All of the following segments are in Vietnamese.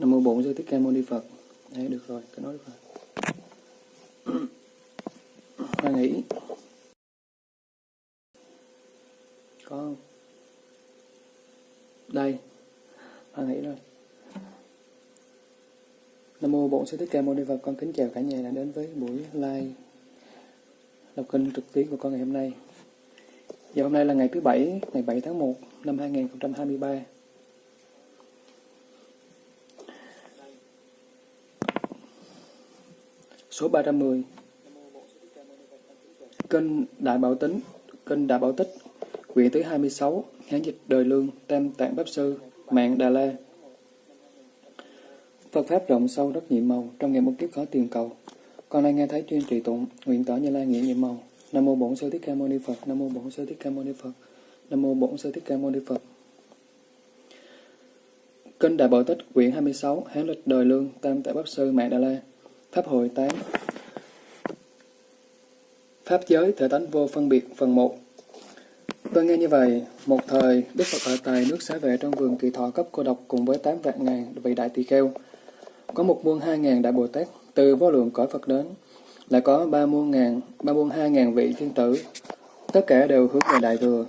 Nam mô Bổn Sư Thích Ca Mâu Ni Phật. Đấy, được rồi, cứ nói được rồi. Hoa nghĩ. Có không? Đây. Hoa nghĩ rồi. Nam mô Bổn Sư Thích Ca Mâu Ni Phật. Con kính chào cả nhà đã đến với buổi live đọc kinh trực tuyến của con ngày hôm nay. Giờ hôm nay là ngày thứ Bảy, ngày 7 tháng 1 năm 2023. Số 310 kênh Đại Bảo Tính kênh Đại Bảo Tích Quyển thứ 26 Hán dịch đời lương, Tam Tạng Pháp Sư, Mạng Đà La. Phật Pháp rộng sâu rất nhiệm màu, Trong ngày một kiếp khó tiền cầu. Con nay nghe thấy chuyên trì tụng, Nguyện tỏ như lai nghĩa nhiệm màu. Nam mô Bổn Sư Thích Ca Mâu Ni Phật, Nam mô Bổn Sư Thích Ca Mâu Ni Phật, Nam mô Bổn Sư Thích Ca Mâu Ni Phật. Kinh Đại Bảo Tích quyển 26 Hán lịch đời lương, Tam Tạng Pháp Sư, Mạng Đà La. Pháp hội 8 Pháp giới thể tánh vô phân biệt phần 1 Tôi nghe như vậy, một thời Đức Phật ở tại nước xá vệ trong vườn kỳ thọ cấp cô độc cùng với 8 vạn ngàn vị đại tỳ kheo. Có một muôn hai ngàn đại Bồ Tát từ vô lượng cõi Phật đến, lại có ba muôn ngàn, ba muôn hai ngàn vị thiên tử, tất cả đều hướng về đại thừa.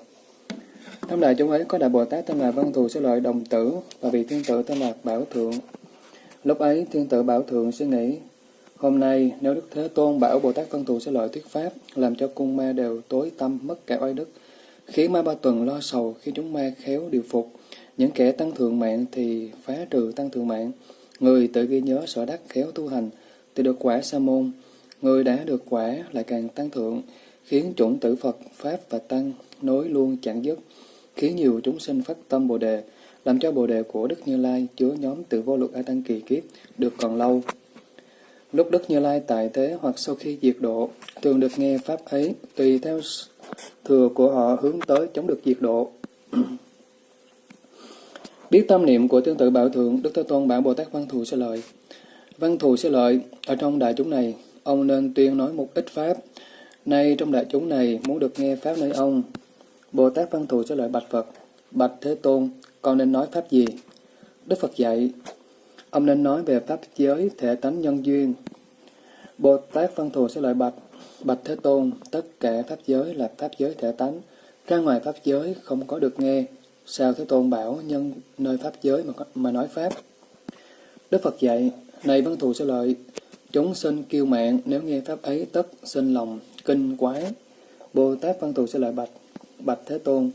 Trong đại chúng ấy có đại Bồ Tát tên là Văn Thù Sư Lợi Đồng Tử và vị thiên tử tên là Bảo Thượng. Lúc ấy thiên tử Bảo Thượng suy nghĩ, Hôm nay, nếu Đức Thế Tôn bảo Bồ Tát Văn Thù sẽ lợi thuyết Pháp, làm cho cung ma đều tối tâm, mất cả oai đức, khiến ma ba tuần lo sầu khi chúng ma khéo điều phục. Những kẻ tăng thượng mạng thì phá trừ tăng thượng mạng. Người tự ghi nhớ sở đắc khéo tu hành, thì được quả sa môn. Người đã được quả lại càng tăng thượng, khiến chủng tử Phật, Pháp và Tăng nối luôn chẳng dứt, khiến nhiều chúng sinh phát tâm Bồ Đề, làm cho Bồ Đề của Đức Như Lai chứa nhóm từ vô luật A Tăng kỳ kiếp được còn lâu. Lúc Đức Như Lai tại thế hoặc sau khi diệt độ, thường được nghe Pháp ấy, tùy theo thừa của họ hướng tới chống được diệt độ. Biết tâm niệm của tương tự bảo thượng, Đức Thế Tôn bảo Bồ Tát Văn Thù sẽ lợi. Văn Thù sẽ lợi, ở trong đại chúng này, ông nên tuyên nói một ít Pháp. Nay trong đại chúng này, muốn được nghe Pháp nơi ông, Bồ Tát Văn Thù sẽ lợi bạch Phật, bạch Thế Tôn, con nên nói Pháp gì? Đức Phật dạy, Ông nên nói về Pháp giới thể tánh nhân duyên. Bồ Tát Văn Thù sẽ lợi bạch, bạch Thế Tôn, tất cả Pháp giới là Pháp giới thể tánh. Ra ngoài Pháp giới không có được nghe. Sao Thế Tôn bảo nhân nơi Pháp giới mà, mà nói Pháp? Đức Phật dạy, này Văn Thù sẽ lợi, chúng sinh kiêu mạng nếu nghe Pháp ấy tất sinh lòng, kinh quái. Bồ Tát Văn Thù sẽ lợi bạch, bạch Thế Tôn,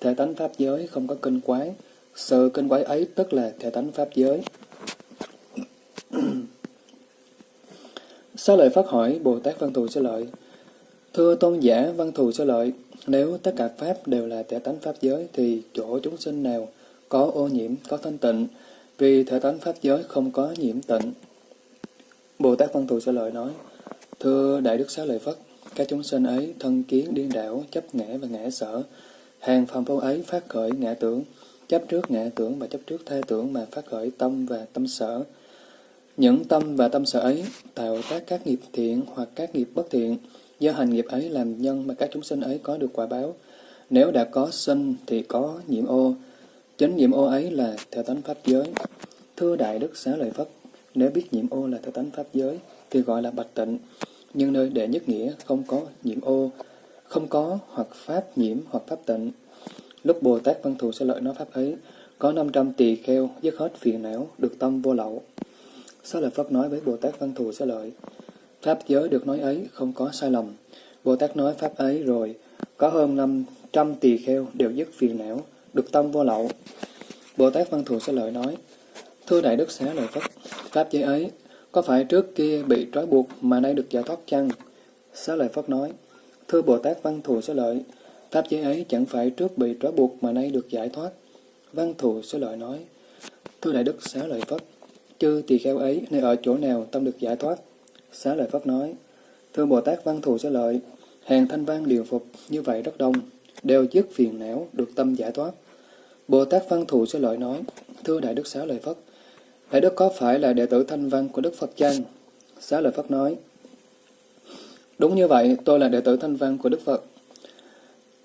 thể tánh Pháp giới không có kinh quái. Sự kinh quái ấy tức là thể tánh Pháp giới. Xá lợi phát hỏi Bồ Tát Văn Thù Sư Lợi, Thưa tôn giả Văn Thù Sư Lợi, nếu tất cả Pháp đều là thể tánh Pháp giới, thì chỗ chúng sinh nào có ô nhiễm, có thanh tịnh, vì thể tánh Pháp giới không có nhiễm tịnh. Bồ Tát Văn Thù Sư Lợi nói, Thưa Đại Đức Xá Lợi Phất, các chúng sinh ấy thân kiến điên đảo, chấp ngã và ngã sở. Hàng phàm phu ấy phát khởi ngã tưởng, chấp trước ngã tưởng và chấp trước tha tưởng mà phát khởi tâm và tâm sở. Những tâm và tâm sở ấy tạo tác các nghiệp thiện hoặc các nghiệp bất thiện, do hành nghiệp ấy làm nhân mà các chúng sinh ấy có được quả báo. Nếu đã có sinh thì có nhiễm ô, chính nhiễm ô ấy là theo tánh pháp giới. Thưa Đại Đức Xá Lợi Phất, nếu biết nhiễm ô là theo tánh pháp giới thì gọi là bạch tịnh, nhưng nơi đệ nhất nghĩa không có nhiễm ô, không có hoặc pháp nhiễm hoặc pháp tịnh. Lúc Bồ Tát Văn Thù sẽ lợi nói pháp ấy, có 500 tỳ kheo dứt hết phiền não, được tâm vô lậu. Xá lợi Phất nói với Bồ Tát Văn Thù Xá lợi, Pháp giới được nói ấy không có sai lầm. Bồ Tát nói Pháp ấy rồi, có hơn 500 tỳ kheo đều dứt phiền não, được tâm vô lậu. Bồ Tát Văn Thù Xá lợi nói, Thưa Đại Đức Xá lợi Phất, Pháp giới ấy có phải trước kia bị trói buộc mà nay được giải thoát chăng? Xá lợi Phất nói, Thưa Bồ Tát Văn Thù Xá lợi, Pháp giới ấy chẳng phải trước bị trói buộc mà nay được giải thoát. Văn Thù Xá lợi nói, Thưa Đại Đức Xá lợi Phất, chư tỳ kheo ấy nơi ở chỗ nào tâm được giải thoát? Xá lợi Phất nói, Thưa Bồ Tát Văn Thù Xá lợi, hàng thanh văn điều phục như vậy rất đông, đều dứt phiền não, được tâm giải thoát. Bồ Tát Văn Thù Xá lợi nói, Thưa Đại Đức Xá lợi Phất, Đại Đức có phải là đệ tử thanh văn của Đức Phật chăng? Xá lợi Phất nói, Đúng như vậy, tôi là đệ tử thanh văn của Đức Phật.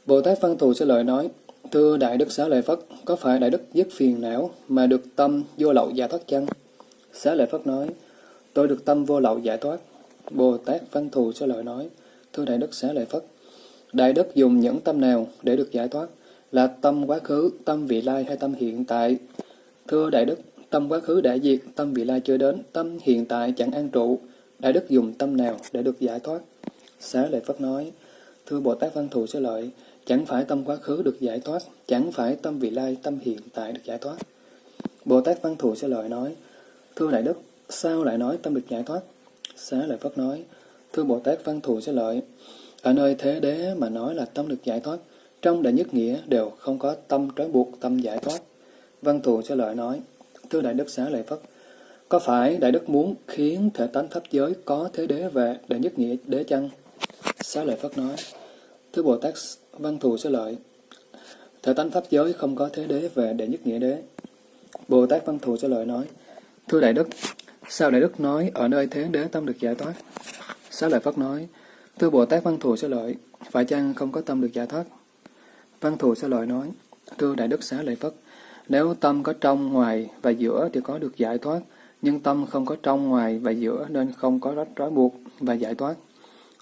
Bồ Tát Văn Thù Xá lợi nói, Thưa Đại Đức Xá Lợi Phất, có phải Đại Đức dứt phiền não mà được tâm vô lậu giải thoát chăng? Xá lợi Phất nói, tôi được tâm vô lậu giải thoát. Bồ Tát Văn Thù cho Lợi nói, thưa Đại Đức Xá Lợi Phất, Đại Đức dùng những tâm nào để được giải thoát? Là tâm quá khứ, tâm vị lai hay tâm hiện tại? Thưa Đại Đức, tâm quá khứ đã diệt, tâm vị lai chưa đến, tâm hiện tại chẳng an trụ. Đại Đức dùng tâm nào để được giải thoát? Xá Lợi Phất nói, thưa Bồ Tát Văn Thù cho Lợi, chẳng phải tâm quá khứ được giải thoát, chẳng phải tâm vị lai, tâm hiện tại được giải thoát. Bồ Tát Văn Thù Sư Lợi nói, thưa Đại Đức, sao lại nói tâm được giải thoát? Xá Lợi Phất nói, thưa Bồ Tát Văn Thù Sư Lợi, ở nơi thế đế mà nói là tâm được giải thoát, trong đại nhất nghĩa đều không có tâm trói buộc tâm giải thoát. Văn Thù Sư Lợi nói, thưa Đại Đức Xá Lợi Phất, có phải Đại Đức muốn khiến thể tánh pháp giới có thế đế về đại nhất nghĩa đế chăng? Xá Lợi Phất nói, thưa Bồ Tát Văn Thù Sư Lợi, thể tánh pháp giới không có thế đế về đại nhất nghĩa đế. Bồ Tát Văn Thù Sư Lợi nói, thưa Đại Đức, sao Đại Đức nói ở nơi thế đế tâm được giải thoát? Xá Lợi Phất nói, thưa Bồ Tát Văn Thù xá Lợi, phải chăng không có tâm được giải thoát? Văn Thù xá Lợi nói, thưa Đại Đức Xá Lợi Phất, nếu tâm có trong, ngoài và giữa thì có được giải thoát, nhưng tâm không có trong, ngoài và giữa nên không có rách trói buộc và giải thoát.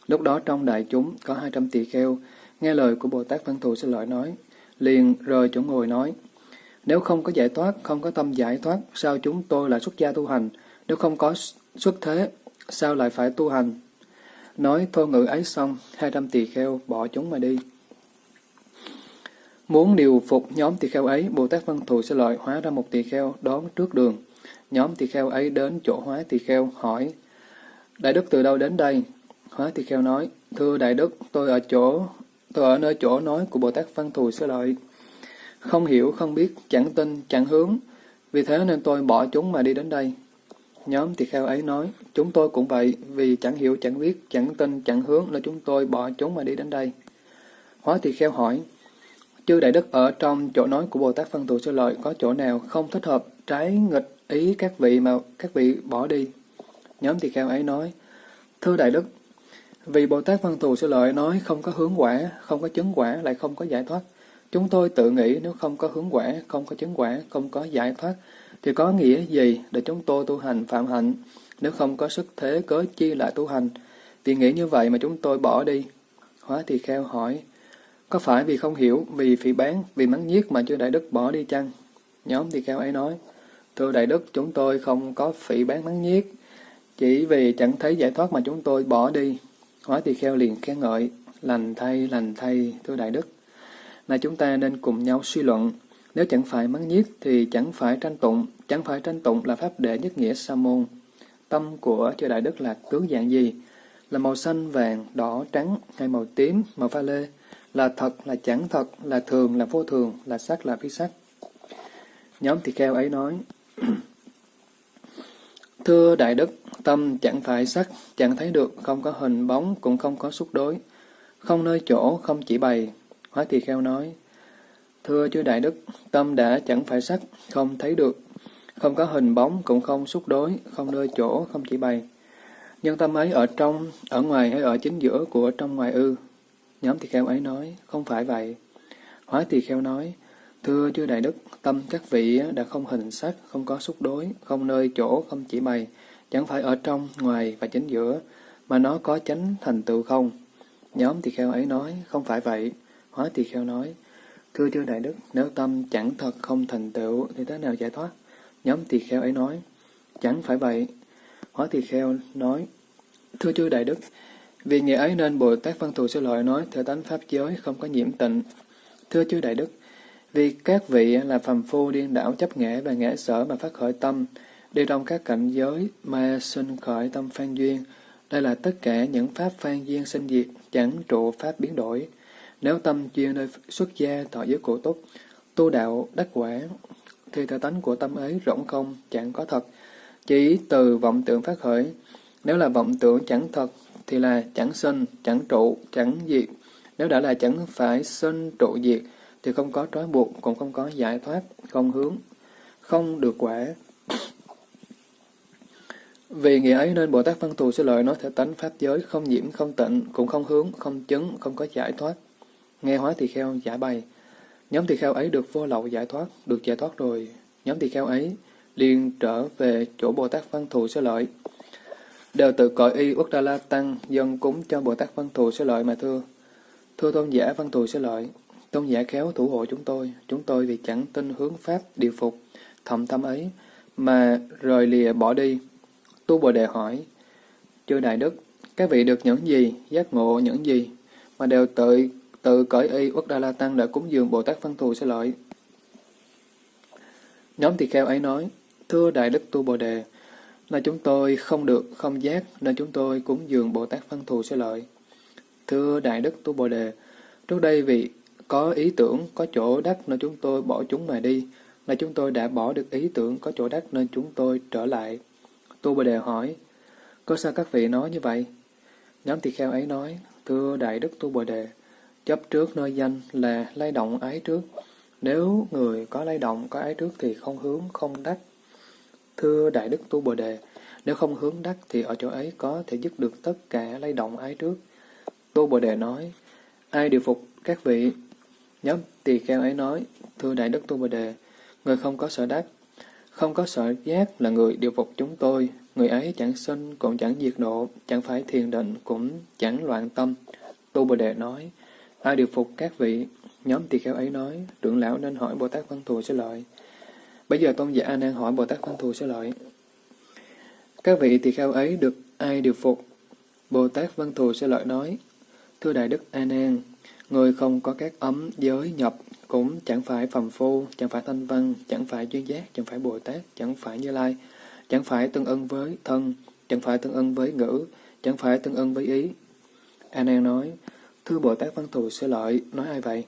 Lúc đó trong đại chúng có hai trăm tỳ kheo, nghe lời của Bồ Tát Văn Thù xá Lợi nói, liền rời chỗ ngồi nói, nếu không có giải thoát, không có tâm giải thoát, sao chúng tôi lại xuất gia tu hành? Nếu không có xuất thế, sao lại phải tu hành? Nói thô ngữ ấy xong, hai trăm tỳ kheo bỏ chúng mà đi. Muốn điều phục nhóm tỳ kheo ấy, Bồ Tát Văn Thù sẽ lợi hóa ra một tỳ kheo đón trước đường. Nhóm tỳ kheo ấy đến chỗ hóa tỳ kheo hỏi, Đại Đức từ đâu đến đây? Hóa tỳ kheo nói, Thưa Đại Đức, tôi ở chỗ, tôi ở nơi chỗ nói của Bồ Tát Văn Thù sẽ lợi. Không hiểu, không biết, chẳng tin, chẳng hướng, vì thế nên tôi bỏ chúng mà đi đến đây. Nhóm tỳ kheo ấy nói, chúng tôi cũng vậy, vì chẳng hiểu, chẳng biết, chẳng tin, chẳng hướng nên chúng tôi bỏ chúng mà đi đến đây. Hóa tỳ kheo hỏi, chư đại đức ở trong chỗ nói của Bồ Tát Phân Tù Sư Lợi có chỗ nào không thích hợp, trái nghịch ý các vị mà các vị bỏ đi? Nhóm tỳ kheo ấy nói, thưa đại đức, vì Bồ Tát Văn Thù Sư Lợi nói không có hướng quả, không có chứng quả, lại không có giải thoát. Chúng tôi tự nghĩ nếu không có hướng quả, không có chứng quả, không có giải thoát, thì có nghĩa gì để chúng tôi tu hành phạm hạnh, nếu không có sức thế cớ chi lại tu hành? Vì nghĩ như vậy mà chúng tôi bỏ đi. Hóa thì kheo hỏi, có phải vì không hiểu, vì phỉ bán, vì mắng nhiếc mà chưa Đại Đức bỏ đi chăng? Nhóm thì kheo ấy nói, Thưa Đại Đức, chúng tôi không có phỉ bán mắng nhiếc, chỉ vì chẳng thấy giải thoát mà chúng tôi bỏ đi. Hóa thì kheo liền khen ngợi, lành thay, lành thay, thưa Đại Đức là chúng ta nên cùng nhau suy luận, nếu chẳng phải mắng nhiếc thì chẳng phải tranh tụng, chẳng phải tranh tụng là pháp đệ nhất nghĩa sa môn. Tâm của chư Đại Đức là tướng dạng gì? Là màu xanh, vàng, đỏ, trắng hay màu tím, màu pha lê? Là thật, là chẳng thật, là thường, là vô thường, là sắc, là phi sắc. Nhóm tỳ kheo ấy nói, Thưa Đại Đức, tâm chẳng phải sắc, chẳng thấy được, không có hình bóng, cũng không có xúc đối, không nơi chỗ, không chỉ bày. Hóa tỳ kheo nói, Thưa chư Đại Đức, tâm đã chẳng phải sắc, không thấy được, không có hình bóng, cũng không xúc đối, không nơi chỗ, không chỉ bày. Nhưng tâm ấy ở trong, ở ngoài hay ở chính giữa của trong ngoài ư? Nhóm tỳ kheo ấy nói, không phải vậy. Hóa tỳ kheo nói, thưa chư Đại Đức, tâm các vị đã không hình sắc, không có xúc đối, không nơi chỗ, không chỉ bày, chẳng phải ở trong, ngoài và chính giữa, mà nó có chánh thành tựu không? Nhóm tỳ kheo ấy nói, không phải vậy. Hóa tỳ kheo nói, thưa chư Đại Đức, nếu tâm chẳng thật không thành tựu thì thế nào giải thoát? Nhóm tỳ kheo ấy nói, chẳng phải vậy. Hóa tỳ kheo nói, thưa chư Đại Đức, vì nghĩa ấy nên Bồ Tát Văn Thù Sư Lợi nói theo tánh Pháp giới không có nhiễm tịnh. Thưa chư Đại Đức, vì các vị là phàm phu điên đảo chấp nghệ và nghệ sở mà phát khởi tâm, đi trong các cảnh giới mà sinh khởi tâm phan duyên. Đây là tất cả những pháp phan duyên sinh diệt, chẳng trụ pháp biến đổi. Nếu tâm chuyên nơi xuất gia thọ giới cổ túc, tu đạo đắc quả, thì thể tánh của tâm ấy rỗng không, chẳng có thật, chỉ từ vọng tưởng phát khởi. Nếu là vọng tưởng chẳng thật, thì là chẳng sinh, chẳng trụ, chẳng diệt. Nếu đã là chẳng phải sinh trụ diệt, thì không có trói buộc, cũng không có giải thoát, không hướng, không được quả. Vì nghĩa ấy nên Bồ Tát Văn Thù sẽ lợi nói thể tánh pháp giới không nhiễm, không tịnh, cũng không hướng, không chứng, không có giải thoát. Nghe hóa tỳ kheo giải bày. Nhóm tỳ kheo ấy được vô lậu giải thoát, được giải thoát rồi. Nhóm tỳ kheo ấy liền trở về chỗ Bồ Tát Văn Thù Sư Lợi. Đều tự cõi y Uất đa La Tăng dân cúng cho Bồ Tát Văn Thù Sư Lợi mà thưa. Thưa tôn giả Văn Thù Sư Lợi, tôn giả khéo thủ hộ chúng tôi, chúng tôi vì chẳng tin hướng Pháp điều phục, thầm tâm ấy, mà rời lìa bỏ đi. Tu Bồ Đề hỏi, Chư Đại Đức, các vị được những gì, giác ngộ những gì, mà đều tự tự cởi y Uất đa La Tăng đã cúng dường Bồ Tát Văn Thù sẽ lợi. Nhóm tỳ kheo ấy nói, Thưa Đại Đức Tu Bồ Đề, là chúng tôi không được không giác nên chúng tôi cúng dường Bồ Tát Văn Thù sẽ lợi. Thưa Đại Đức Tu Bồ Đề, trước đây vì có ý tưởng có chỗ đắc nên chúng tôi bỏ chúng mà đi, là chúng tôi đã bỏ được ý tưởng có chỗ đắc nên chúng tôi trở lại. Tu Bồ Đề hỏi, có sao các vị nói như vậy? Nhóm tỳ kheo ấy nói, thưa Đại Đức Tu Bồ Đề, chấp trước nơi danh là lay động ái trước. Nếu người có lay động, có ái trước thì không hướng, không đắc. Thưa Đại Đức Tu Bồ Đề, nếu không hướng đắc thì ở chỗ ấy có thể dứt được tất cả lay động ái trước. Tu Bồ Đề nói, ai điều phục các vị? Nhóm tỳ kheo ấy nói, thưa Đại Đức Tu Bồ Đề, người không có sở đắc, không có sở giác là người điều phục chúng tôi, người ấy chẳng sinh cũng chẳng diệt độ, chẳng phải thiền định cũng chẳng loạn tâm. Tu Bồ Đề nói, ai điều phục các vị? Nhóm tỳ kheo ấy nói, trưởng lão nên hỏi Bồ Tát Văn Thù sẽ lợi. Bây giờ tôn giả A Nan hỏi Bồ Tát Văn Thù sẽ lợi. Các vị tỳ kheo ấy được ai điều phục? Bồ Tát Văn Thù sẽ lợi nói, Thưa Đại Đức A Nan, người không có các ấm giới nhập cũng chẳng phải phàm phu, chẳng phải thanh văn, chẳng phải duyên giác, chẳng phải Bồ Tát, chẳng phải Như Lai, chẳng phải tương ưng với thân, chẳng phải tương ưng với ngữ, chẳng phải tương ưng với ý. A Nan nói, thưa Bồ Tát Văn Thù Sư lợi, nói ai vậy?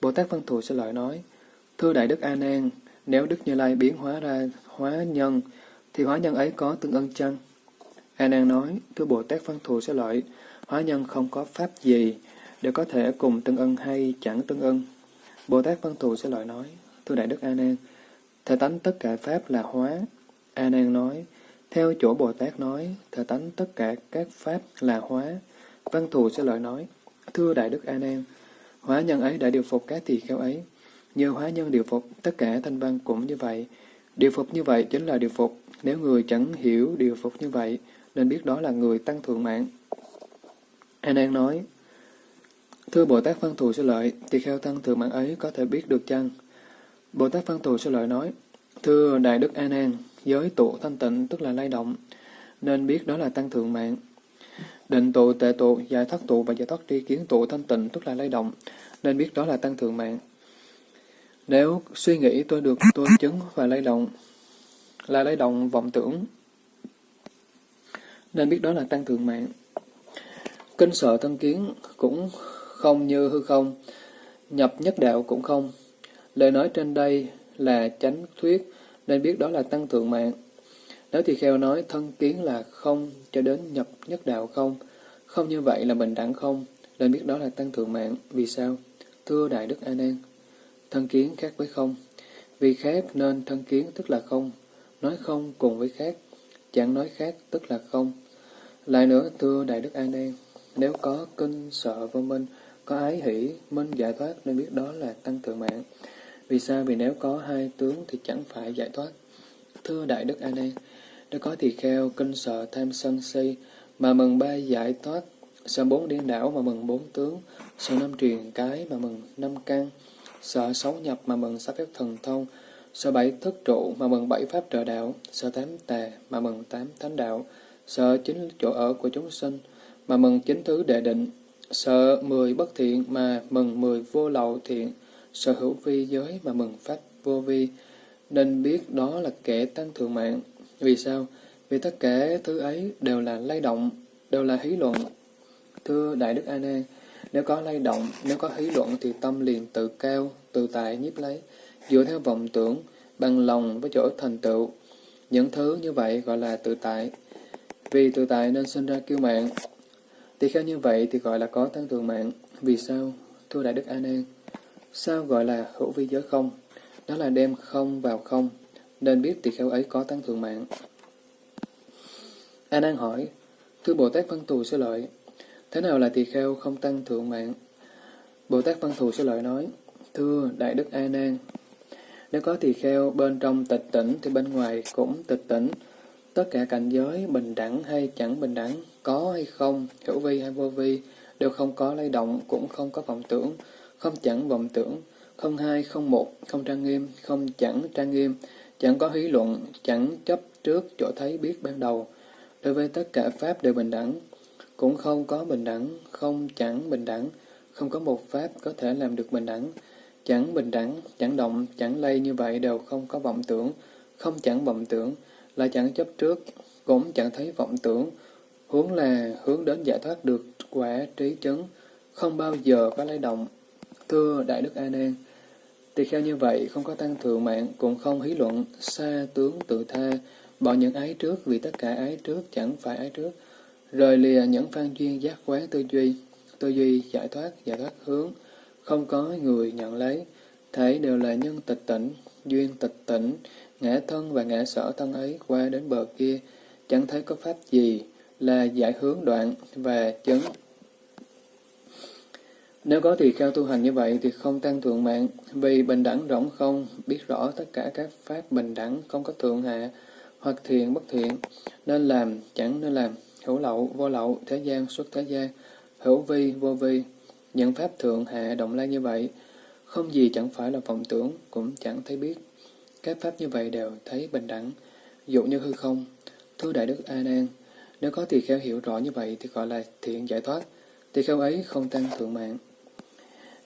Bồ Tát Văn Thù Sư lợi nói, thưa Đại Đức A Nan, nếu Đức Như Lai biến hóa ra hóa nhân, thì hóa nhân ấy có tương ưng chăng? A Nan nói, thưa Bồ Tát Văn Thù Sư lợi, hóa nhân không có pháp gì, để có thể cùng tương ưng hay chẳng tương ưng. Bồ Tát Văn Thù Sư lợi nói, thưa Đại Đức A Nan, thể tánh tất cả pháp là hóa, A Nan nói, theo chỗ Bồ Tát nói, thể tánh tất cả các pháp là hóa. Văn thù Sư lợi nói, thưa Đại Đức A Nan, hóa nhân ấy đã điều phục các tỳ kheo ấy. nhờ hóa nhân điều phục, tất cả thanh văn cũng như vậy. Điều phục như vậy chính là điều phục. Nếu người chẳng hiểu điều phục như vậy, nên biết đó là người tăng thượng mạng. A Nan nói, Thưa Bồ Tát Văn Thù Sư lợi, tỳ kheo tăng thượng mạng ấy có thể biết được chăng? Bồ Tát Văn Thù Sư lợi nói, Thưa Đại Đức A Nan, giới tụ thanh tịnh tức là lay động, nên biết đó là tăng thượng mạng. Định tụ, tệ tụ, giải thoát tụ và giải thoát tri kiến tụ thanh tịnh tức là lay động, nên biết đó là tăng thượng mạng. Nếu suy nghĩ tôi được tôi chứng và lay động, là lay động vọng tưởng, nên biết đó là tăng thượng mạng. Kinh sợ thân kiến cũng không như hư không, nhập nhất đạo cũng không. Lời nói trên đây là chánh thuyết, nên biết đó là tăng thượng mạng. Nếu thì kheo nói thân kiến là không cho đến nhập nhất đạo không, không như vậy là bình đẳng không, nên biết đó là tăng thượng mạng. Vì sao? Thưa Đại Đức A Nan, thân kiến khác với không. Vì khác nên thân kiến tức là không, nói không cùng với khác, chẳng nói khác tức là không. Lại nữa, thưa Đại Đức A Nan, nếu có kinh sợ vô minh, có ái hỷ, minh giải thoát nên biết đó là tăng thượng mạng. Vì sao? Vì nếu có hai tướng thì chẳng phải giải thoát. Thưa Đại Đức A Nan, đã có tỳ kheo kinh sợ tham sân si mà mừng ba giải thoát, sợ bốn điên đảo mà mừng bốn tướng, sợ năm truyền cái mà mừng năm căn, sợ sáu nhập mà mừng sáu phép thần thông, sợ bảy thất trụ mà mừng bảy pháp trợ đạo, sợ tám tà mà mừng tám thánh đạo, sợ chính chỗ ở của chúng sinh mà mừng chính thứ đệ định, sợ mười bất thiện mà mừng mười vô lậu thiện, sở hữu vi giới mà mừng pháp vô vi, nên biết đó là kẻ tăng thượng mạng. Vì sao? Vì tất cả thứ ấy đều là lay động, đều là hí luận. Thưa Đại Đức A Nan, nếu có lay động, nếu có hí luận thì tâm liền tự cao, tự tại nhiếp lấy, dựa theo vọng tưởng, bằng lòng với chỗ thành tựu. Những thứ như vậy gọi là tự tại. Vì tự tại nên sinh ra kiêu mạng. Tỳ kheo như vậy thì gọi là có tăng thượng mạng. Vì sao? Thưa Đại Đức A Nan, Sao gọi là hữu vi giới không? Đó là đem không vào không, nên biết tỳ kheo ấy có tăng thượng mạng. A Nan hỏi, Thưa Bồ Tát Văn Thù Sư lợi, thế nào là tỳ kheo không tăng thượng mạng? Bồ Tát Văn Thù Sư lợi nói, Thưa Đại Đức A Nan, Nếu có tỳ kheo bên trong tịch tỉnh thì bên ngoài cũng tịch tỉnh. Tất cả cảnh giới bình đẳng hay chẳng bình đẳng, có hay không, hữu vi hay vô vi, đều không có lay động, cũng không có vọng tưởng, không chẳng vọng tưởng, không hai, không một, không trang nghiêm, không chẳng trang nghiêm, chẳng có hí luận, chẳng chấp trước chỗ thấy biết ban đầu. Đối với tất cả Pháp đều bình đẳng, cũng không có bình đẳng, không chẳng bình đẳng, không có một Pháp có thể làm được bình đẳng. Chẳng bình đẳng, chẳng động, chẳng lây như vậy đều không có vọng tưởng, không chẳng vọng tưởng, là chẳng chấp trước, cũng chẳng thấy vọng tưởng, hướng là hướng đến giải thoát được quả trí chấn, không bao giờ có lay động. Thưa Đại Đức A Nan, tỳ kheo như vậy không có tăng thượng mạng, cũng không hí luận, xa tướng tự tha, bỏ những ái trước vì tất cả ái trước chẳng phải ái trước, rời lìa những phan duyên giác quán tư duy, tư duy giải thoát, giải thoát hướng, không có người nhận lấy, thấy đều là nhân tịch tỉnh, duyên tịch tỉnh, ngã thân và ngã sở thân ấy qua đến bờ kia, chẳng thấy có pháp gì là giải hướng đoạn và chứng. Nếu có thì kheo tu hành như vậy thì không tăng thượng mạng, vì bình đẳng rỗng không, biết rõ tất cả các pháp bình đẳng, không có thượng hạ, hoặc thiện bất thiện, nên làm, chẳng nên làm, hữu lậu, vô lậu, thế gian, xuất thế gian, hữu vi, vô vi, những pháp thượng hạ động lai như vậy, không gì chẳng phải là vọng tưởng, cũng chẳng thấy biết. Các pháp như vậy đều thấy bình đẳng, dụ như hư không. Thưa Đại Đức A Nan, nếu có tỳ kheo hiểu rõ như vậy thì gọi là thiện giải thoát, tỳ kheo ấy không tăng thượng mạng.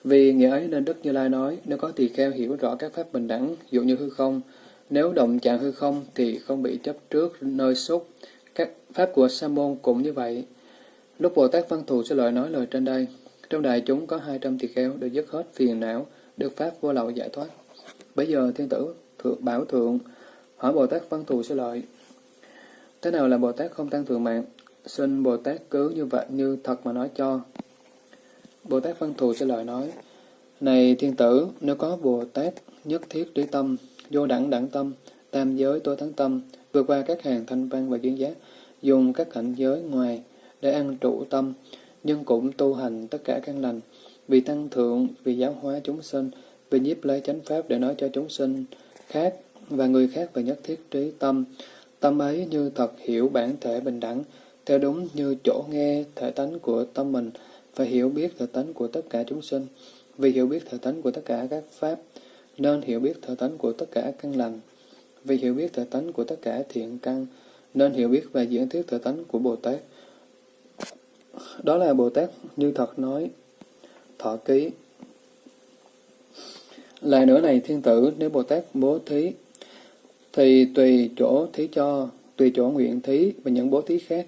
Vì nghĩa ấy nên Đức Như Lai nói, nếu có tỳ kheo hiểu rõ các pháp bình đẳng, dụ như hư không, nếu động chạm hư không thì không bị chấp trước nơi xúc. Các pháp của Sa môn cũng như vậy. Lúc Bồ Tát Văn Thù sẽ lời nói lời trên đây, trong đại chúng có 200 tỳ kheo được dứt hết phiền não, được pháp vô lậu giải thoát. Bây giờ thiên tử thượng bảo thượng hỏi Bồ Tát Văn Thù sẽ lợi. Thế nào là Bồ Tát không tăng thượng mạng? Xin Bồ Tát cứ như vậy như thật mà nói cho. Bồ Tát Văn Thù sẽ lời nói, Này thiên tử, nếu có Bồ Tát nhất thiết trí tâm, vô đẳng đẳng tâm, tam giới tối thắng tâm, vượt qua các hàng thanh văn và duyên giác, dùng các cảnh giới ngoài để ăn trụ tâm, nhưng cũng tu hành tất cả căn lành, vì tăng thượng, vì giáo hóa chúng sinh, vì nhiếp lấy chánh pháp để nói cho chúng sinh khác và người khác về nhất thiết trí tâm. Tâm ấy như thật hiểu bản thể bình đẳng, theo đúng như chỗ nghe thể tánh của tâm mình, và hiểu biết thể tánh của tất cả chúng sinh. Vì hiểu biết thể tánh của tất cả các pháp, nên hiểu biết thể tánh của tất cả căn lành. Vì hiểu biết thể tánh của tất cả thiện căn, nên hiểu biết và diễn thuyết thể tánh của Bồ Tát. Đó là Bồ Tát như thật nói, thọ ký. Lại nữa này thiên tử, nếu Bồ Tát bố thí, thì tùy chỗ thí cho, tùy chỗ nguyện thí và những bố thí khác,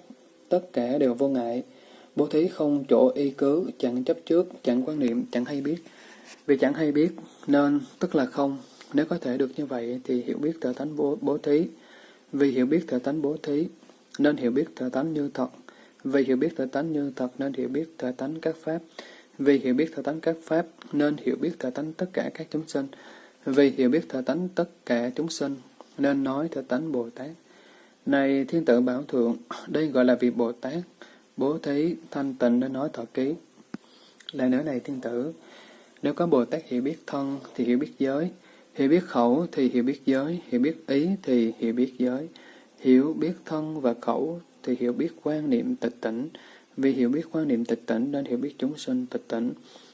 tất cả đều vô ngại. Bố thí không chỗ y cứ, chẳng chấp trước, chẳng quan niệm, chẳng hay biết. Vì chẳng hay biết, nên tức là không. Nếu có thể được như vậy thì hiểu biết tự tánh bố, bố thí. Vì hiểu biết tự tánh bố thí, nên hiểu biết tự tánh như thật. Vì hiểu biết tự tánh như thật nên hiểu biết tự tánh các pháp. Vì hiểu biết tự tánh các pháp nên hiểu biết tự tánh tất cả các chúng sinh. Vì hiểu biết tự tánh tất cả chúng sinh nên nói tự tánh Bồ Tát. Này thiên tử bảo thượng, đây gọi là vị Bồ Tát, bố thí, thanh tịnh nên nói thọ ký. Lại nữa này thiên tử, nếu có Bồ Tát hiểu biết thân thì hiểu biết giới, hiểu biết khẩu thì hiểu biết giới, hiểu biết ý thì hiểu biết giới, hiểu biết thân và khẩu thì hiểu biết quan niệm tịch tỉnh. Vì hiểu biết quan niệm tịch tỉnh nên hiểu biết chúng sinh tịch tỉnh.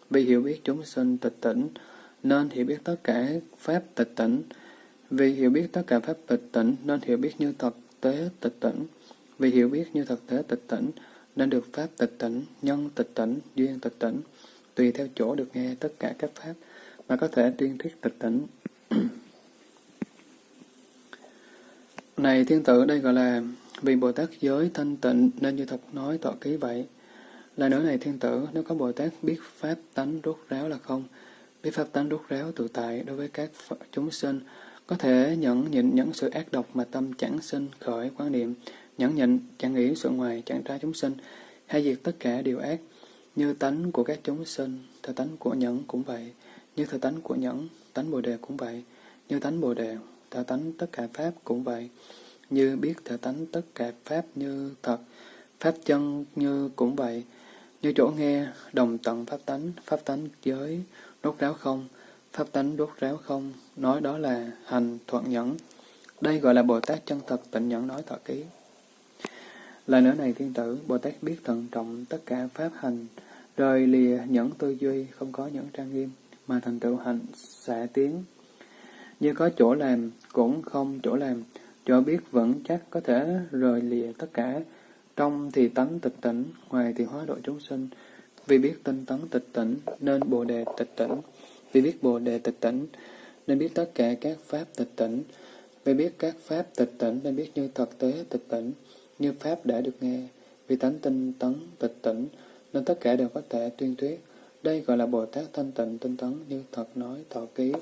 Vì hiểu biết chúng sinh tịch tỉnh nên hiểu biết tất cả pháp tịch tỉnh. Vì hiểu biết tất cả pháp tịch tỉnh nên hiểu biết như thực tế tịch tỉnh. Vì hiểu biết như thực tế tịch tỉnh nên được pháp tịch tỉnh, nhân tịch tỉnh, duyên tịch tỉnh. Tùy theo chỗ được nghe tất cả các pháp mà có thể tuyên thuyết tịch tỉnh. Này thiên tử đây gọi là vì Bồ Tát giới thanh tịnh nên như thật nói tọa ký vậy. Là nữa này thiên tử, nếu có Bồ Tát biết pháp tánh rốt ráo là không, biết pháp tánh rốt ráo tự tại đối với các chúng sinh, có thể nhẫn nhịn những sự ác độc mà tâm chẳng sinh khởi quan niệm, nhẫn nhịn chẳng nghĩ sự ngoài chẳng tra chúng sinh, hay diệt tất cả điều ác, như tánh của các chúng sinh, thời tánh của nhẫn cũng vậy, như thời tánh của nhẫn, tánh bồ đề cũng vậy, như tánh bồ đề, thời tánh tất cả pháp cũng vậy. Như biết thể tánh tất cả pháp như thật, pháp chân như cũng vậy, như chỗ nghe, đồng tận pháp tánh, pháp tánh giới, đốt ráo không, pháp tánh đốt ráo không, nói đó là hành thuận nhẫn. Đây gọi là Bồ Tát chân thật tịnh nhẫn nói thọ ký. Lời nữa này thiên tử, Bồ Tát biết thận trọng tất cả pháp hành, rời lìa nhẫn tư duy, không có nhẫn trang nghiêm, mà thành tựu hành xả tiến. Như có chỗ làm, cũng không chỗ làm, chỗ biết vững chắc có thể rời lìa tất cả, trong thì tánh tịch tỉnh, ngoài thì hóa độ chúng sinh. Vì biết tinh tấn tịch tỉnh, nên bồ đề tịch tỉnh. Vì biết bồ đề tịch tỉnh, nên biết tất cả các pháp tịch tỉnh. Vì biết các pháp tịch tỉnh, nên biết như thực tế tịch tỉnh, như pháp đã được nghe. Vì tánh tinh tấn tịch tỉnh, nên tất cả đều có thể tuyên thuyết. Đây gọi là Bồ Tát thanh tịnh tinh tấn như thật nói thọ ký.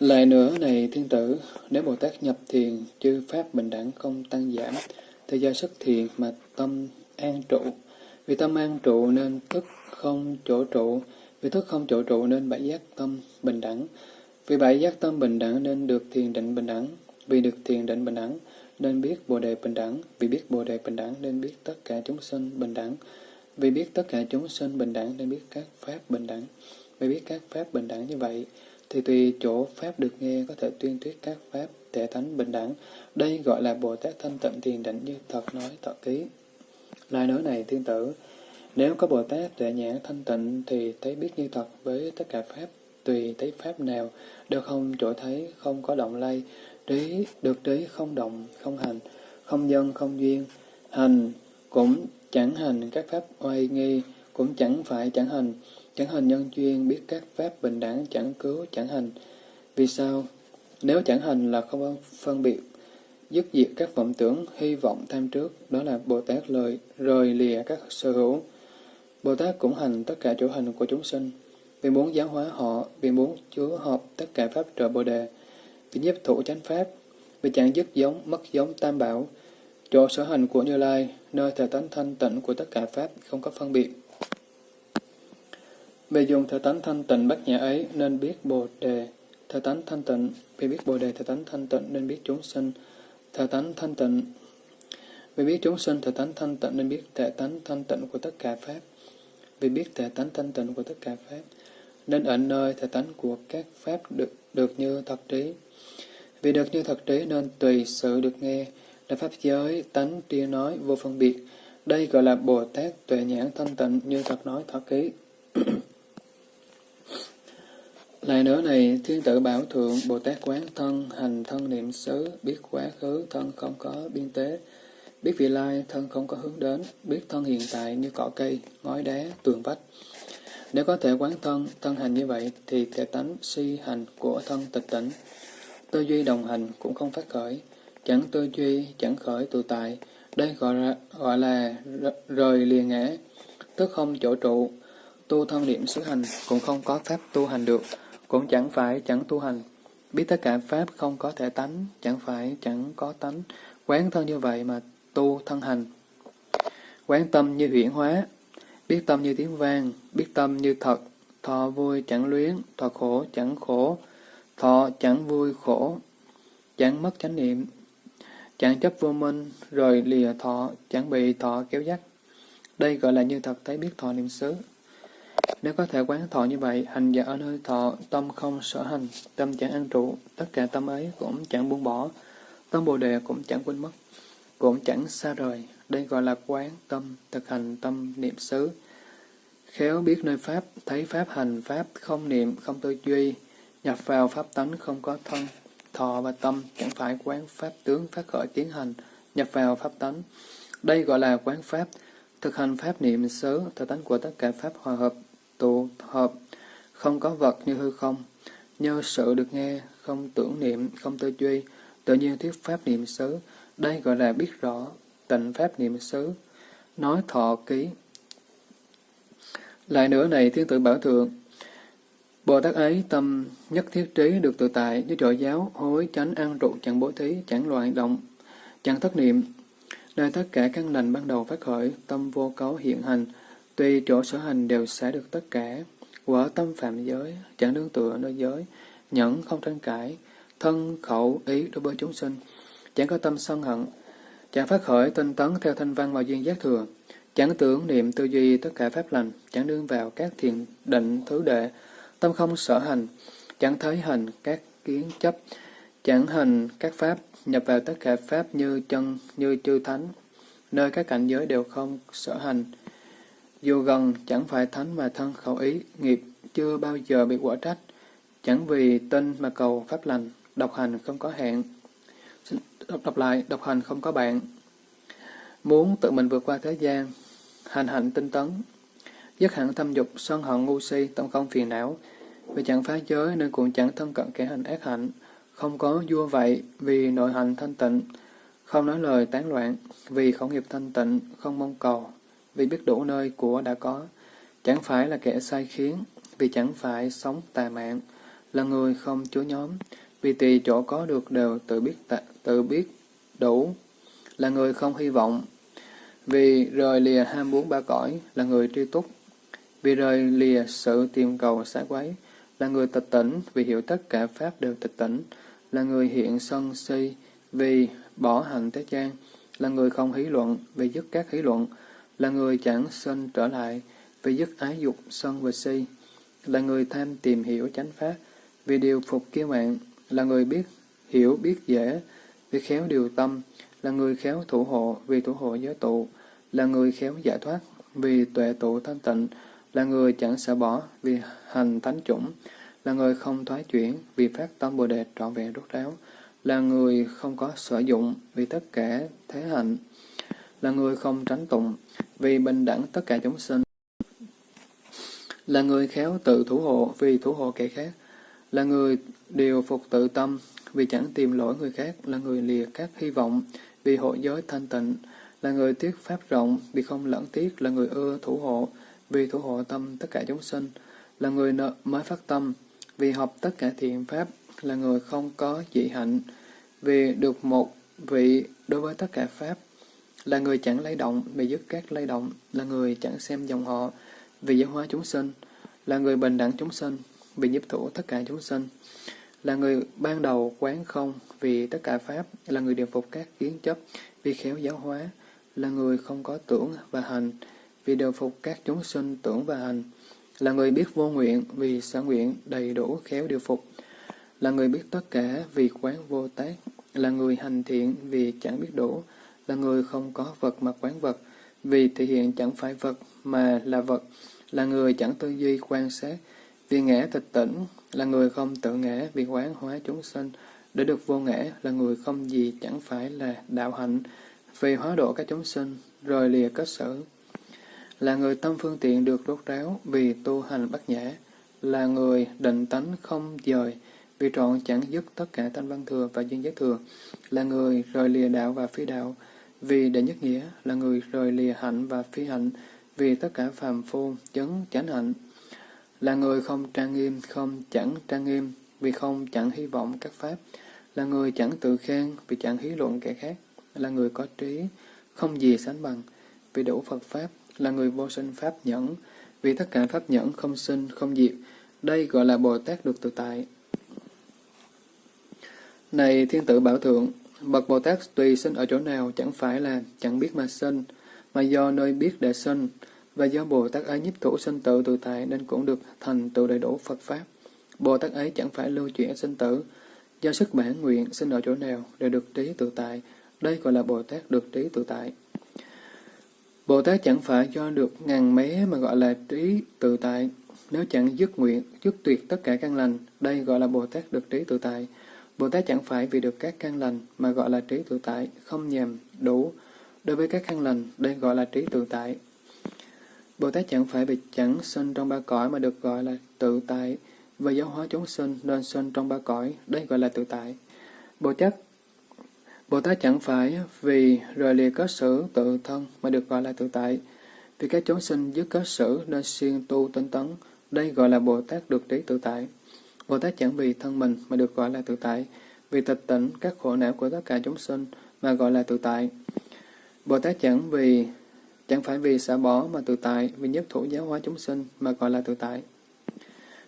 Lại nữa này thiên tử, nếu Bồ Tát nhập thiền, chư pháp bình đẳng không tăng giảm, thì do sức thiền mà tâm an trụ. Vì tâm an trụ nên thức không chỗ trụ, vì thức không chỗ trụ nên bãi giác tâm bình đẳng. Vì bãi giác tâm bình đẳng nên được thiền định bình đẳng. Vì được thiền định bình đẳng nên biết Bồ đề bình đẳng. Vì biết Bồ đề bình đẳng nên biết tất cả chúng sinh bình đẳng. Vì biết tất cả chúng sinh bình đẳng nên biết các pháp bình đẳng. Vì biết các pháp bình đẳng như vậy, thì tùy chỗ pháp được nghe có thể tuyên thuyết các pháp thể thánh bình đẳng. Đây gọi là Bồ Tát thanh tịnh thiền định như thật nói thật ký. Lại nói này thiên tử, nếu có Bồ Tát tuệ nhãn thanh tịnh thì thấy biết như thật với tất cả pháp, tùy thấy pháp nào, đều không chỗ thấy, không có động lay, trí, được trí không động, không hành, không dân không duyên, hành cũng chẳng hành các pháp oai nghi, cũng chẳng phải chẳng hành, chẳng hành nhân duyên, biết các pháp bình đẳng, chẳng cứu, chẳng hành. Vì sao? Nếu chẳng hành là không phân biệt, dứt diệt các vọng tưởng, hy vọng tham trước, đó là Bồ Tát lời rời lìa các sở hữu. Bồ Tát cũng hành tất cả chỗ hành của chúng sinh, vì muốn giáo hóa họ, vì muốn chứa hợp tất cả pháp trợ Bồ Đề, vì nhiếp thủ chánh pháp, vì chẳng dứt giống, mất giống tam bảo, chỗ sở hành của Như Lai, nơi thể tánh thanh tịnh của tất cả pháp không có phân biệt. Vì dùng thể tánh thanh tịnh bát nhã ấy nên biết Bồ Đề, thể tánh thanh tịnh, vì biết Bồ Đề thể tánh thanh tịnh nên biết chúng sinh, thể tánh thanh tịnh. Vì biết chúng sinh thể tánh thanh tịnh nên biết thể tánh thanh tịnh của tất cả Pháp. Vì biết thể tánh thanh tịnh của tất cả Pháp, nên ở nơi thể tánh của các Pháp được, được như thật trí. Vì được như thật trí nên tùy sự được nghe, là Pháp giới, tánh, tia nói, vô phân biệt. Đây gọi là Bồ Tát tuệ nhãn thanh tịnh như thật nói thọ ký. Lại nữa này, thiên tử bảo thượng, Bồ Tát quán thân, hành thân niệm xứ, biết quá khứ, thân không có biên tế, biết vị lai, thân không có hướng đến, biết thân hiện tại như cỏ cây, ngói đá, tường vách. Nếu có thể quán thân, thân hành như vậy, thì thể tánh si hành của thân tịch tỉnh. Tư duy đồng hành cũng không phát khởi, chẳng tư duy, chẳng khởi tự tại, đây gọi là, gọi là rời liền ngã, tức không chỗ trụ, tu thân niệm xứ hành cũng không có pháp tu hành được. Cũng chẳng phải chẳng tu hành. Biết tất cả Pháp không có thể tánh, chẳng phải chẳng có tánh. Quán thân như vậy mà tu thân hành. Quán tâm như huyển hóa, biết tâm như tiếng vang, biết tâm như thật, thọ vui chẳng luyến, thọ khổ chẳng khổ, thọ chẳng vui khổ, chẳng mất chánh niệm, chẳng chấp vô minh, rồi lìa thọ, chẳng bị thọ kéo dắt. Đây gọi là như thật thấy biết thọ niệm xứ. Nếu có thể quán thọ như vậy, hành giả ở nơi thọ, tâm không sở hành, tâm chẳng ăn trụ, tất cả tâm ấy cũng chẳng buông bỏ, tâm bồ đề cũng chẳng quên mất, cũng chẳng xa rời. Đây gọi là quán tâm, thực hành tâm niệm xứ. Khéo biết nơi Pháp, thấy Pháp hành Pháp, không niệm, không tư duy, nhập vào Pháp tánh không có thân, thọ và tâm, chẳng phải quán Pháp tướng phát khởi tiến hành, nhập vào Pháp tánh. Đây gọi là quán Pháp, thực hành Pháp niệm xứ, thực tánh của tất cả Pháp hòa hợp, tụ hợp, không có vật như hư không, nhờ sự được nghe, không tưởng niệm, không tư duy, tự nhiên thuyết pháp niệm xứ, đây gọi là biết rõ, tịnh pháp niệm xứ, nói thọ ký. Lại nữa này, thiên tử bảo thượng, Bồ Tát ấy tâm nhất thiết trí được tự tại như trợ giáo, hối, chánh, ăn trụ, chẳng bố thí, chẳng loạn động, chẳng thất niệm. Nơi tất cả căn lành ban đầu phát khởi, tâm vô cấu hiện hành, Tuy chỗ sở hành đều xả được tất cả, quả tâm phạm giới, chẳng đương tựa nơi giới, nhẫn không tranh cãi, thân khẩu ý đối với chúng sinh, chẳng có tâm sân hận, chẳng phát khởi tinh tấn theo thanh văn và duyên giác thừa, chẳng tưởng niệm tư duy tất cả pháp lành, chẳng đương vào các thiền định thứ đệ, tâm không sở hành, chẳng thấy hành các kiến chấp, chẳng hành các pháp, nhập vào tất cả pháp như chân, như chư thánh, nơi các cảnh giới đều không sở hành. Dù gần chẳng phải thánh mà thân khẩu ý, nghiệp chưa bao giờ bị quả trách, chẳng vì tin mà cầu pháp lành, độc hành không có hẹn. Đọc, đọc lại, độc hành không có bạn. Muốn tự mình vượt qua thế gian, hành hạnh tinh tấn, dứt hẳn thâm dục, sân hận ngu si, tâm không phiền não, vì chẳng phá giới nên cũng chẳng thân cận kẻ hành ác hạnh, không có vua vậy vì nội hành thanh tịnh, không nói lời tán loạn, vì khẩu nghiệp thanh tịnh, không mong cầu, vì biết đủ nơi của đã có, chẳng phải là kẻ sai khiến, vì chẳng phải sống tà mạng, là người không chúa nhóm, vì tùy chỗ có được đều tự biết tạ, tự biết đủ, là người không hy vọng, vì rời lìa ham muốn ba cõi, là người tri túc, vì rời lìa sự tìm cầu xá quấy, là người tịch tỉnh, vì hiểu tất cả pháp đều tịch tỉnh, là người hiện sân si, vì bỏ hành thế gian, là người không hí luận, vì dứt các hí luận, là người chẳng sinh trở lại, vì dứt ái dục, sân và si, là người tham tìm hiểu chánh pháp, vì điều phục kiêu mạng, là người biết hiểu biết dễ, vì khéo điều tâm, là người khéo thủ hộ, vì thủ hộ giới tụ, là người khéo giải thoát, vì tuệ tụ thanh tịnh, là người chẳng sợ bỏ, vì hành thánh chủng, là người không thoái chuyển, vì phát tâm Bồ Đề trọn vẹn rốt ráo, là người không có sở dụng, vì tất cả thế hạnh, là người không tránh tụng, vì bình đẳng tất cả chúng sinh, là người khéo tự thủ hộ, vì thủ hộ kẻ khác, là người điều phục tự tâm, vì chẳng tìm lỗi người khác, là người lìa các hy vọng, vì hộ giới thanh tịnh, là người tiếc pháp rộng, vì không lẫn tiếc, là người ưa thủ hộ, vì thủ hộ tâm tất cả chúng sinh, là người nợ mới phát tâm, vì học tất cả thiện pháp, là người không có dị hạnh, vì được một vị đối với tất cả pháp, là người chẳng lay động, bị dứt các lay động, là người chẳng xem dòng họ, vì giáo hóa chúng sinh, là người bình đẳng chúng sinh, vì nhiếp thủ tất cả chúng sinh, là người ban đầu quán không, vì tất cả pháp, là người điều phục các kiến chấp, vì khéo giáo hóa, là người không có tưởng và hành, vì điều phục các chúng sinh tưởng và hành, là người biết vô nguyện vì sở nguyện đầy đủ khéo điều phục, là người biết tất cả vì quán vô tác, là người hành thiện vì chẳng biết đủ, là người không có vật mà quán vật, vì thể hiện chẳng phải vật mà là vật, là người chẳng tư duy quan sát, vì ngã tịch tỉnh, là người không tự ngã vì quán hóa chúng sinh, để được vô ngã là người không gì chẳng phải là đạo hạnh, vì hóa độ các chúng sinh, rồi lìa kết sở là người tâm phương tiện được rốt ráo vì tu hành bát nhã, là người định tánh không dời, vì trọn chẳng dứt tất cả thanh văn thừa và duyên giác thừa, là người rời lìa đạo và phi đạo, vì đệ nhất nghĩa là người rời lìa hạnh và phi hạnh, vì tất cả phàm phu chấn chánh hạnh, là người không trang nghiêm, không chẳng trang nghiêm, vì không chẳng hy vọng các pháp, là người chẳng tự khen, vì chẳng hí luận kẻ khác, là người có trí, không gì sánh bằng, vì đủ Phật Pháp, là người vô sinh Pháp nhẫn, vì tất cả Pháp nhẫn không sinh, không diệt. Đây gọi là Bồ Tát được tự tại. Này Thiên tử Bảo Thượng, Bậc Bồ Tát tùy sinh ở chỗ nào chẳng phải là chẳng biết mà sinh, mà do nơi biết để sinh, và do Bồ Tát ấy nhiếp thủ sinh tự tự tại nên cũng được thành tựu đầy đủ Phật Pháp. Bồ Tát ấy chẳng phải lưu chuyển sinh tử, do sức bản nguyện sinh ở chỗ nào để được trí tự tại, đây gọi là Bồ Tát được trí tự tại. Bồ Tát chẳng phải do được ngàn mé mà gọi là trí tự tại. Nếu chẳng dứt nguyện, dứt tuyệt tất cả căn lành, đây gọi là Bồ Tát được trí tự tại. Bồ Tát chẳng phải vì được các căn lành mà gọi là trí tự tại, không nhèm đủ. Đối với các căn lành, đây gọi là trí tự tại. Bồ Tát chẳng phải vì chẳng sinh trong ba cõi mà được gọi là tự tại, và giáo hóa chúng sinh nên sinh trong ba cõi, đây gọi là tự tại. Bồ Tát Bồ Tát chẳng phải vì rời lìa kết xử tự thân mà được gọi là tự tại. Vì các chúng sinh dứt kết xử nên siêng tu tinh tấn, đây gọi là Bồ Tát được trí tự tại. Bồ Tát chẳng vì thân mình mà được gọi là tự tại, vì tịch tỉnh các khổ não của tất cả chúng sinh mà gọi là tự tại. Bồ Tát chẳng vì chẳng phải vì xả bỏ mà tự tại, vì nhất thủ giáo hóa chúng sinh mà gọi là tự tại.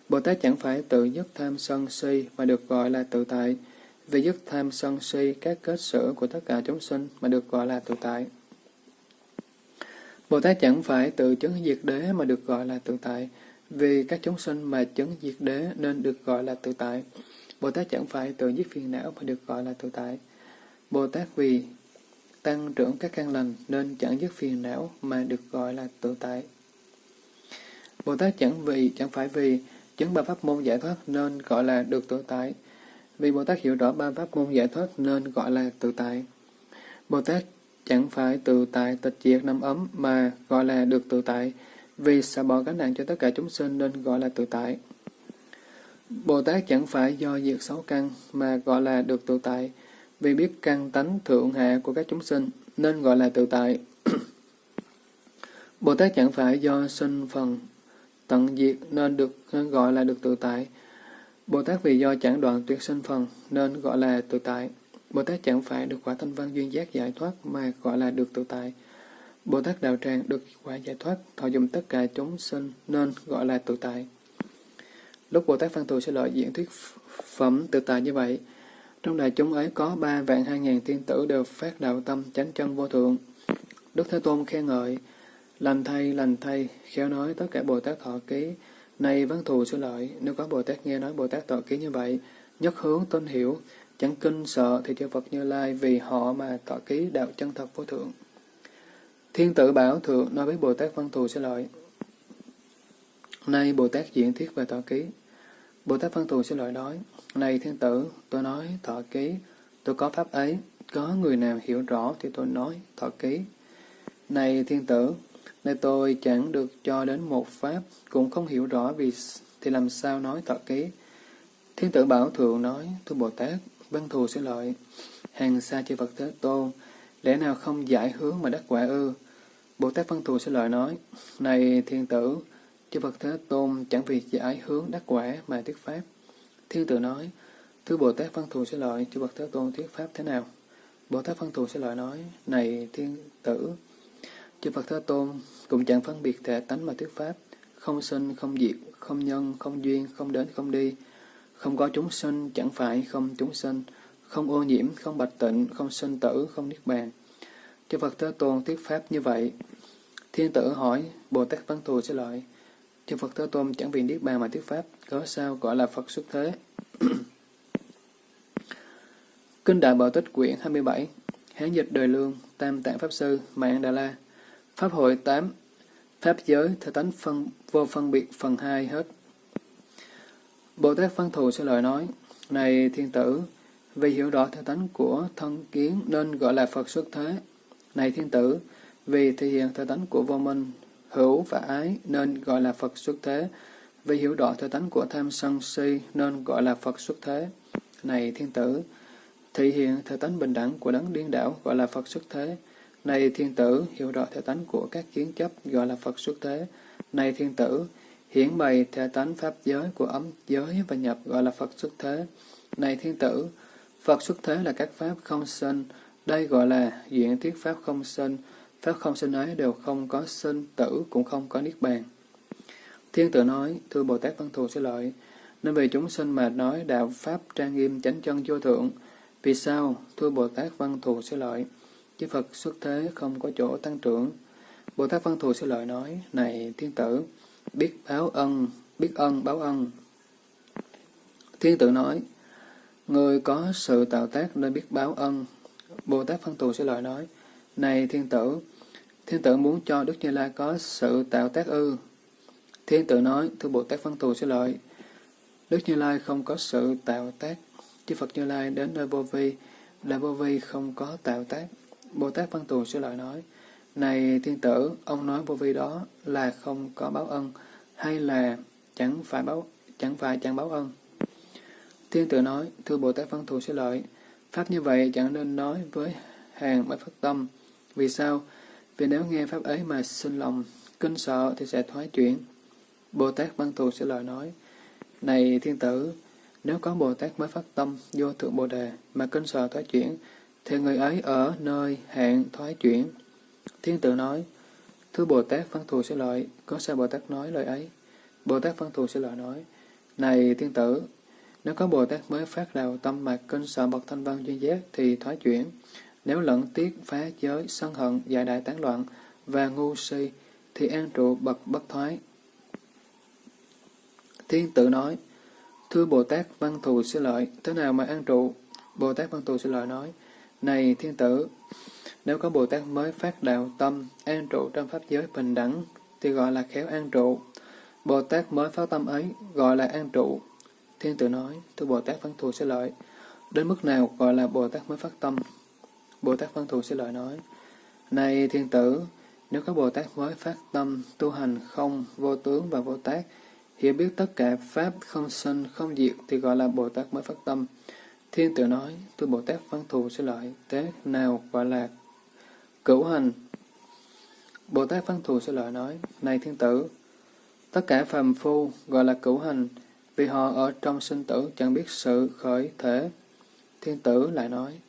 Bồ Tát chẳng phải tự nhất tham sân si mà được gọi là tự tại, vì dứt tham sân si các kết sở của tất cả chúng sinh mà được gọi là tự tại. Bồ Tát chẳng phải tự chứng diệt đế mà được gọi là tự tại, vì các chúng sinh mà chứng diệt đế nên được gọi là tự tại. Bồ Tát chẳng phải tự giết phiền não mà được gọi là tự tại. Bồ Tát vì tăng trưởng các căn lành nên chẳng dứt phiền não mà được gọi là tự tại. Bồ Tát chẳng vì, chẳng phải vì chứng ba pháp môn giải thoát nên gọi là được tự tại. Vì Bồ Tát hiểu rõ ba pháp môn giải thoát nên gọi là tự tại. Bồ Tát chẳng phải tự tại tịch diệt năm ấm mà gọi là được tự tại, vì xả bỏ gánh nặng cho tất cả chúng sinh nên gọi là tự tại. Bồ Tát chẳng phải do diệt sáu căn mà gọi là được tự tại, vì biết căn tánh thượng hạ của các chúng sinh nên gọi là tự tại. Bồ Tát chẳng phải do sinh phần tận diệt nên được nên gọi là được tự tại. Bồ Tát vì do chẳng đoạn tuyệt sinh phần nên gọi là tự tại. Bồ Tát chẳng phải được quả thanh văn duyên giác giải thoát mà gọi là được tự tại. Bồ Tát đạo tràng được quả giải thoát, thọ dụng tất cả chúng sinh nên gọi là tự tại. Lúc Bồ Tát Văn Thù sẽ lợi diễn thuyết phẩm tự tại như vậy, trong đại chúng ấy có ba vạn hai ngàn tiên tử đều phát đạo tâm chánh chân vô thượng. Đức Thế Tôn khen ngợi, lành thay, lành thay, khéo nói tất cả Bồ Tát thọ ký, này Văn Thù sư lợi, nếu có Bồ Tát nghe nói Bồ Tát tọa ký như vậy, nhất hướng tôn hiểu, chẳng kinh sợ thì chư Phật Như Lai vì họ mà tọa ký đạo chân thật vô thượng. Thiên tử bảo thượng nói với Bồ Tát Văn Thù sư lợi. Nay Bồ Tát diễn thuyết về tọa ký. Bồ Tát Văn Thù sư lợi nói, Này thiên tử, tôi nói tọa ký, tôi có pháp ấy, có người nào hiểu rõ thì tôi nói tọa ký. Này thiên tử, Nơi tôi chẳng được cho đến một pháp, cũng không hiểu rõ vì thì làm sao nói tọa ký. Thiên tử bảo thượng nói, thưa Bồ Tát, Văn thù sẽ lợi, hàng xa chư Phật Thế Tôn, lẽ nào không giải hướng mà đắc quả ư? Bồ Tát Văn thù sẽ lợi nói, này thiên tử, chư Phật Thế Tôn chẳng vì giải hướng đắc quả mà thuyết pháp. Thiên tử nói, thưa Bồ Tát Văn thù sẽ lợi, chư Phật Thế Tôn thuyết pháp thế nào? Bồ Tát Văn thù sẽ lợi nói, này thiên tử, chư Phật Thế Tôn cũng chẳng phân biệt thể tánh mà thuyết pháp, không sinh, không diệt, không nhân, không duyên, không đến, không đi, không có chúng sinh, chẳng phải không chúng sinh, không ô nhiễm, không bạch tịnh, không sinh tử, không niết bàn. Chư Phật Thế Tôn thuyết pháp như vậy. Thiên tử hỏi, Bồ Tát Văn Thù sẽ lợi. Chư Phật Thế Tôn chẳng vì niết bàn mà thuyết pháp, có sao gọi là Phật xuất thế. Kinh Đại Bảo Tích quyển 27 Hán dịch đời lương, Tam Tạng Pháp Sư, Mạng Đà La Pháp hội 8 Pháp giới, thể tánh phân, vô phân biệt phần 2 hết Bồ Tát Văn Thù sẽ lời nói, Này thiên tử, vì hiểu rõ theo tánh của thân kiến nên gọi là Phật xuất thế. Này thiên tử, vì thể hiện theo tánh của vô minh, hữu và ái nên gọi là Phật xuất thế. Vì hiểu rõ theo tánh của tham sân si nên gọi là Phật xuất thế. Này thiên tử, thể hiện theo tánh bình đẳng của đấng điên đảo gọi là Phật xuất thế. Này thiên tử, hiểu rõ thể tánh của các kiến chấp gọi là Phật xuất thế. Này thiên tử, hiển bày thể tánh pháp giới của ấm giới và nhập gọi là Phật xuất thế. Này thiên tử, Phật xuất thế là các pháp không sinh, đây gọi là diện thuyết pháp không sinh, pháp không sinh ấy đều không có sinh, tử cũng không có niết bàn. Thiên tử nói, thưa Bồ Tát Văn Thù sẽ lợi, nên vì chúng sinh mà nói đạo pháp trang nghiêm chánh chân vô thượng. Vì sao? Thưa Bồ Tát Văn Thù sẽ lợi, chư Phật xuất thế không có chỗ tăng trưởng. Bồ Tát Văn Thù sư lợi nói, này thiên tử, biết báo ân, biết ân báo ân. Thiên tử nói, người có sự tạo tác nên biết báo ân. Bồ Tát Phân Thù Sư Lợi nói, này thiên tử, thiên tử muốn cho Đức Như Lai có sự tạo tác ư. Thiên tử nói, thưa Bồ Tát Phân Thù Sư lợi, Đức Như Lai không có sự tạo tác, chư Phật Như Lai đến nơi vô vi, là vô vi không có tạo tác. Bồ Tát Văn Tù sẽ lợi nói, này thiên tử, ông nói vô vi đó là không có báo ân, hay là chẳng phải báo chẳng phải chẳng báo ân? Thiên tử nói, thưa Bồ Tát Văn Thù sẽ lợi, Pháp như vậy chẳng nên nói với hàng mới phát tâm. Vì sao? Vì nếu nghe Pháp ấy mà sinh lòng, kinh sợ thì sẽ thoái chuyển. Bồ Tát Văn Thù sẽ lợi nói, Này thiên tử, nếu có Bồ Tát mới phát tâm, vô thượng Bồ Đề, mà kinh sợ thoái chuyển, thì người ấy ở nơi hạn thoái chuyển. Thiên tử nói, Thưa Bồ Tát Văn Thù sẽ lợi, có sao Bồ Tát nói lời ấy? Bồ Tát Văn Thù sẽ lợi nói, Này thiên tử, nếu có Bồ Tát mới phát đào tâm mạc kinh sợ bậc thanh văn duyên giác thì thoái chuyển. Nếu lẫn tiếc phá giới, sân hận, giải đại tán loạn, và ngu si, thì an trụ bậc bất thoái. Thiên tử nói, Thưa Bồ Tát Văn Thù Sư Lợi, thế nào mà an trụ? Bồ Tát Văn Thù Sư Lợi nói, này thiên tử, nếu có Bồ Tát mới phát đạo tâm, an trụ trong pháp giới bình đẳng, thì gọi là khéo an trụ. Bồ Tát mới phát tâm ấy, gọi là an trụ. Thiên tử nói, thưa Bồ Tát Văn Thù sẽ Lợi, đến mức nào gọi là Bồ Tát mới phát tâm? Bồ Tát Văn Thù sẽ Lợi nói, Này thiên tử, nếu có Bồ Tát mới phát tâm, tu hành không, vô tướng và vô tác, hiểu biết tất cả Pháp không sinh, không diệt thì gọi là Bồ Tát mới phát tâm. Thiên tử nói, tôi Bồ Tát văn thù sẽ lợi, thế nào gọi là cửu hành? Bồ Tát văn thù sẽ lợi nói, này thiên tử, tất cả phàm phu gọi là cửu hành, vì họ ở trong sinh tử chẳng biết sự khởi thể. Thiên tử lại nói,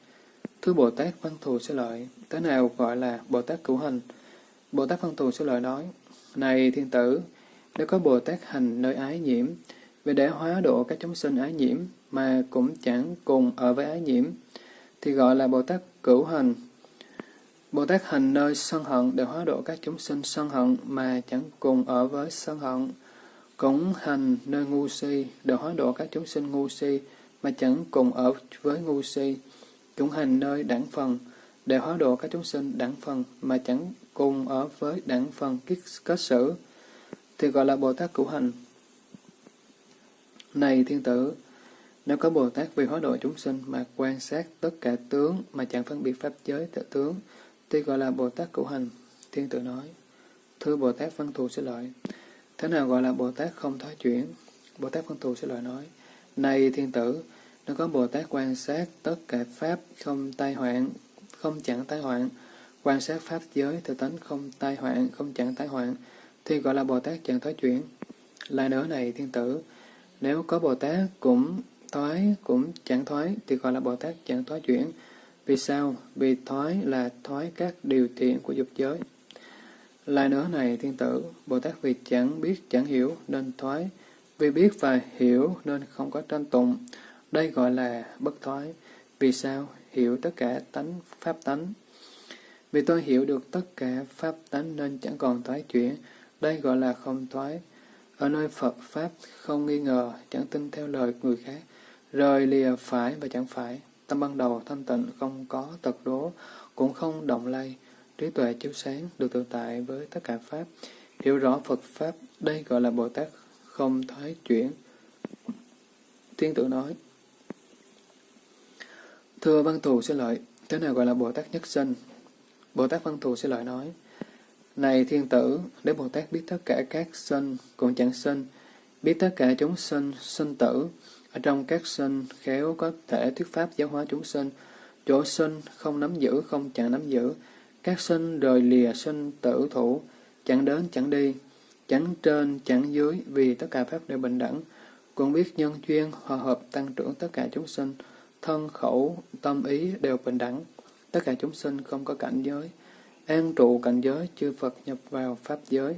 Thưa Bồ Tát văn thù sẽ lợi, thế nào gọi là Bồ Tát cửu hành? Bồ Tát văn thù sẽ lợi nói, Này thiên tử, nếu có Bồ Tát hành nơi ái nhiễm, vì để hóa độ các chúng sinh ái nhiễm, mà cũng chẳng cùng ở với ái nhiễm, thì gọi là Bồ Tát cửu hành. Bồ Tát hành nơi sân hận để hóa độ các chúng sinh sân hận mà chẳng cùng ở với sân hận. Cũng hành nơi ngu si để hóa độ các chúng sinh ngu si mà chẳng cùng ở với ngu si. Cũng hành nơi đẳng phần để hóa độ các chúng sinh đẳng phần mà chẳng cùng ở với đẳng phần kết, kết xử thì gọi là Bồ Tát cửu hành. Này thiên tử, nếu có Bồ Tát vì hóa độ chúng sinh mà quan sát tất cả tướng mà chẳng phân biệt pháp giới tự tướng, tuy gọi là Bồ Tát cửu hành. Thiên tử nói, Thưa Bồ Tát Văn Thù sẽ lợi, thế nào gọi là Bồ Tát không thoái chuyển? Bồ Tát Văn Thù sẽ lợi nói, Này thiên tử, nếu có Bồ Tát quan sát tất cả pháp không tai hoạn, không chẳng tai hoạn, quan sát pháp giới tự tánh không tai hoạn, không chẳng tai hoạn, thì gọi là Bồ Tát chẳng thoái chuyển. Lại nữa này thiên tử, nếu có Bồ Tát cũng thoái, cũng chẳng thoái, thì gọi là Bồ Tát chẳng thoái chuyển. Vì sao? Vì thoái là thoái các điều thiện của dục giới. Lại nữa này thiên tử, Bồ Tát vì chẳng biết, chẳng hiểu nên thoái, vì biết và hiểu nên không có tranh tụng. Đây gọi là bất thoái. Vì sao? Hiểu tất cả tánh, pháp tánh. Vì tôi hiểu được tất cả pháp tánh nên chẳng còn thoái chuyển, đây gọi là không thoái. Ở nơi Phật Pháp không nghi ngờ, chẳng tin theo lời người khác, rời lìa phải và chẳng phải. Tâm ban đầu thanh tịnh không có tật đố, cũng không động lay. Trí tuệ chiếu sáng, được tự tại với tất cả Pháp. Hiểu rõ Phật Pháp, đây gọi là Bồ Tát không thoái chuyển. Thiên tử nói, Thưa văn thù sẽ lợi, thế nào gọi là Bồ Tát nhất sinh? Bồ Tát văn thù sẽ lợi nói, này thiên tử, để Bồ Tát biết tất cả các sinh cũng chẳng sinh, biết tất cả chúng sinh, sinh tử, ở trong các sinh khéo có thể thuyết pháp giáo hóa chúng sinh, chỗ sinh không nắm giữ, không chẳng nắm giữ, các sinh rời lìa sinh tử thủ, chẳng đến chẳng đi, chẳng trên chẳng dưới, vì tất cả pháp đều bình đẳng, cũng biết nhân duyên hòa hợp tăng trưởng tất cả chúng sinh, thân khẩu, tâm ý đều bình đẳng, tất cả chúng sinh không có cảnh giới, an trụ cảnh giới, chư Phật nhập vào Pháp giới.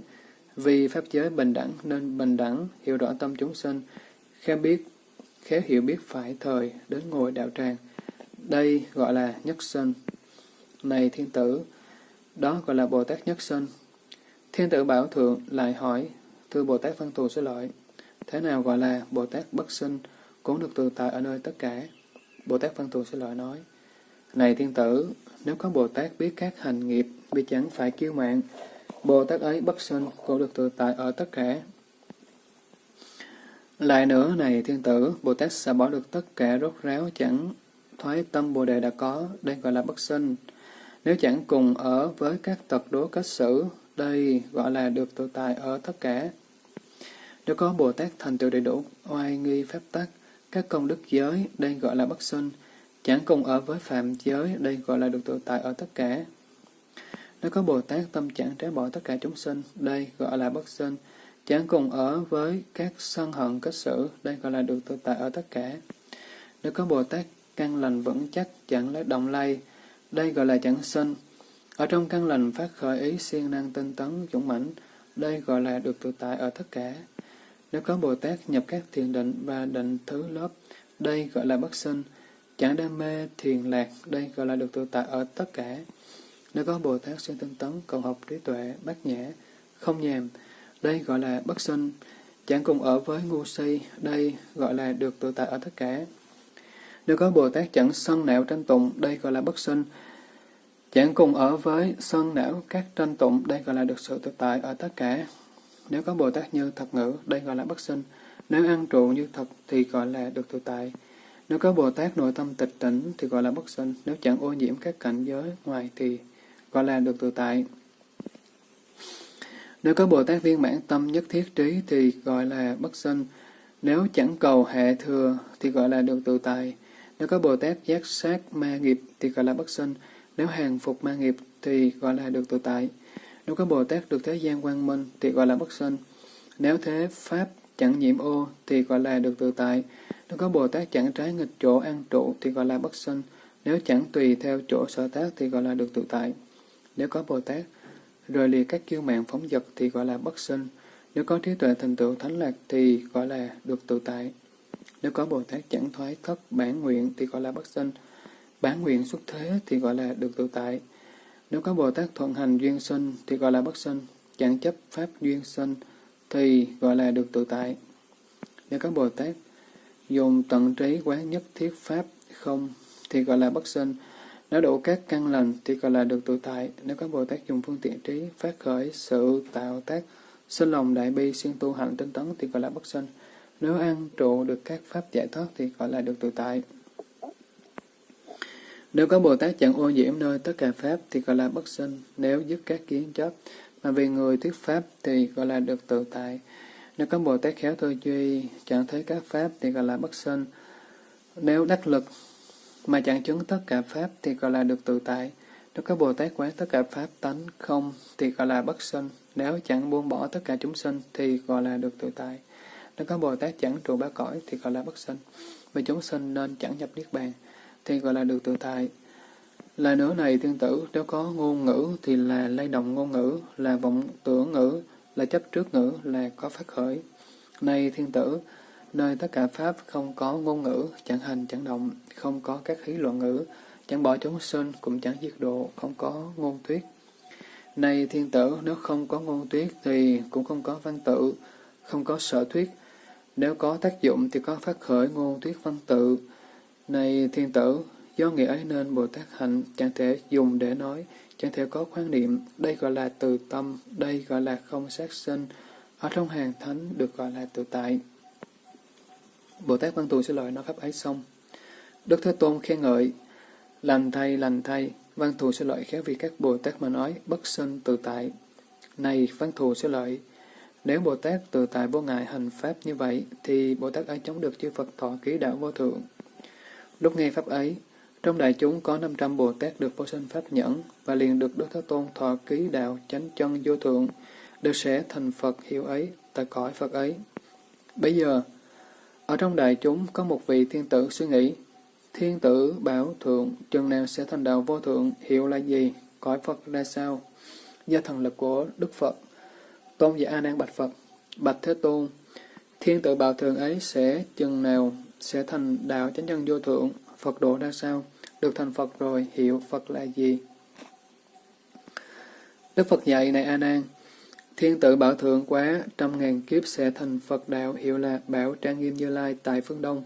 Vì Pháp giới bình đẳng nên bình đẳng, hiểu rõ tâm chúng sinh, khéo biết, khéo hiểu biết phải thời, đến ngồi đạo tràng. Đây gọi là nhất sinh. Này thiên tử, đó gọi là Bồ Tát nhất sinh. Thiên tử Bảo Thượng lại hỏi, thưa Bồ Tát Văn Thù Sư lỗi, thế nào gọi là Bồ Tát bất sinh, cũng được tự tại ở nơi tất cả? Bồ Tát Văn Thù Sư lỗi nói, Này thiên tử, nếu có Bồ Tát biết các hành nghiệp vì chẳng phải kiêu mạng, Bồ Tát ấy bất sinh cũng được tự tại ở tất cả. Lại nữa này thiên tử, Bồ Tát sẽ bỏ được tất cả rốt ráo chẳng thoái tâm Bồ Đề đã có, đây gọi là bất sinh. Nếu chẳng cùng ở với các tật đố cách xử, đây gọi là được tự tại ở tất cả. Nếu có Bồ Tát thành tựu đầy đủ, oai nghi phép tắc, các công đức giới, đây gọi là bất sinh. Chẳng cùng ở với phạm giới, đây gọi là được tự tại ở tất cả. Nếu có Bồ Tát tâm chẳng trái bỏ tất cả chúng sinh, đây gọi là bất sinh. Chẳng cùng ở với các sân hận kết xử, đây gọi là được tự tại ở tất cả. Nếu có Bồ Tát căn lành vững chắc, chẳng lấy động lay, đây gọi là chẳng sinh. Ở trong căn lành phát khởi ý siêng năng tinh tấn, dũng mãnh, đây gọi là được tự tại ở tất cả. Nếu có Bồ Tát nhập các thiền định và định thứ lớp, đây gọi là bất sinh. Chẳng đam mê thiền lạc, đây gọi là được tự tại ở tất cả. Nếu có Bồ Tát siêng tinh tấn, cầu học trí tuệ, bát nhã, không nhàm, đây gọi là bất sinh. Chẳng cùng ở với ngu si, đây gọi là được tự tại ở tất cả. Nếu có Bồ Tát chẳng sân não tranh tụng, đây gọi là bất sinh. Chẳng cùng ở với sân não các tranh tụng, đây gọi là được sự tự tại ở tất cả. Nếu có Bồ Tát như thật ngữ, đây gọi là bất sinh. Nếu ăn trụ như thật thì gọi là được tự tại. Nếu có Bồ Tát nội tâm tịch tỉnh thì gọi là bất sinh. Nếu chẳng ô nhiễm các cảnh giới ngoài thì gọi là được tự tại. Nếu có Bồ Tát viên mãn tâm nhất thiết trí thì gọi là bất sinh. Nếu chẳng cầu hệ thừa thì gọi là được tự tại. Nếu có Bồ Tát giác sát ma nghiệp thì gọi là bất sinh. Nếu hàng phục ma nghiệp thì gọi là được tự tại. Nếu có Bồ Tát được thế gian quang minh thì gọi là bất sinh. Nếu thế Pháp chẳng nhiễm ô thì gọi là được tự tại. Nếu có Bồ Tát chẳng trái nghịch chỗ an trụ thì gọi là bất sinh. Nếu chẳng tùy theo chỗ sở tác thì gọi là được tự tại. Nếu có Bồ Tát rồi lìa các kiêu mạng phóng dật thì gọi là bất sinh. Nếu có trí tuệ thành tựu thánh lạc thì gọi là được tự tại. Nếu có Bồ Tát chẳng thoái thất bản nguyện thì gọi là bất sinh. Bản nguyện xuất thế thì gọi là được tự tại. Nếu có Bồ Tát thuận hành duyên sinh thì gọi là bất sinh. Chẳng chấp pháp duyên sinh thì gọi là được tự tại. Nếu có Bồ Tát dùng tận trí quán nhất thiết pháp không thì gọi là bất sinh. Nếu đủ các căn lành thì gọi là được tự tại. Nếu có Bồ Tát dùng phương tiện trí phát khởi sự tạo tác sinh lòng đại bi xuyên tu hành tinh tấn thì gọi là bất sinh. Nếu ăn trụ được các pháp giải thoát thì gọi là được tự tại. Nếu có Bồ Tát chẳng ô nhiễm nơi tất cả Pháp thì gọi là bất sinh. Nếu dứt các kiến chấp mà vì người thuyết Pháp thì gọi là được tự tại. Nếu có Bồ Tát khéo tư duy, chẳng thấy các Pháp thì gọi là bất sinh. Nếu đắc lực mà chẳng chứng tất cả Pháp thì gọi là được tự tại. Nếu có Bồ Tát quán tất cả Pháp tánh không thì gọi là bất sinh. Nếu chẳng buông bỏ tất cả chúng sinh thì gọi là được tự tại. Nếu có Bồ Tát chẳng trụ ba cõi thì gọi là bất sinh. Vì chúng sinh nên chẳng nhập Niết Bàn thì gọi là được tự tại. Là nữa này tương tử, nếu có ngôn ngữ thì là lay động ngôn ngữ, là vọng tưởng ngữ, là chấp trước ngữ, là có phát khởi. Này thiên tử, nơi tất cả Pháp không có ngôn ngữ, chẳng hành chẳng động, không có các khí luận ngữ, chẳng bỏ chúng sinh, cũng chẳng diệt độ, không có ngôn thuyết. Này thiên tử, nếu không có ngôn thuyết thì cũng không có văn tự, không có sở thuyết. Nếu có tác dụng thì có phát khởi ngôn thuyết văn tự, này thiên tử, do nghĩa ấy nên Bồ Tát hạnh chẳng thể dùng để nói, chẳng thể có quan niệm, đây gọi là từ tâm, đây gọi là không sát sinh, ở trong hàng thánh được gọi là tự tại. Bồ Tát Văn Thù sẽ lợi nói pháp ấy xong. Đức Thế Tôn khen ngợi, lành thay, lành thay, Văn Thù sẽ lợi khéo vì các Bồ Tát mà nói, bất sinh tự tại. Này Văn Thù sẽ lợi, nếu Bồ Tát tự tại vô ngại hành pháp như vậy, thì Bồ Tát ấy chống được chư Phật thọ ký đạo vô thượng. Lúc nghe Pháp ấy, trong đại chúng có 500 Bồ Tát được vô sinh Pháp nhẫn và liền được Đức Thế Tôn thọ ký đạo chánh chân vô thượng, được sẽ thành Phật hiệu ấy tại cõi Phật ấy. Bây giờ, ở trong đại chúng có một vị thiên tử suy nghĩ, thiên tử bảo thượng chừng nào sẽ thành đạo vô thượng, hiệu là gì, cõi Phật ra sao? Do thần lực của Đức Phật, Tôn giả A Nan bạch Phật, bạch Thế Tôn, thiên tử bảo thượng ấy sẽ chừng nào sẽ thành đạo chánh nhân vô thượng, Phật độ ra sao? Được thành Phật rồi, hiệu Phật là gì? Đức Phật dạy này A Nan, thiên tử bảo thượng quá, trăm ngàn kiếp sẽ thành Phật đạo, hiệu là Bảo Trang Nghiêm Như Lai tại phương Đông.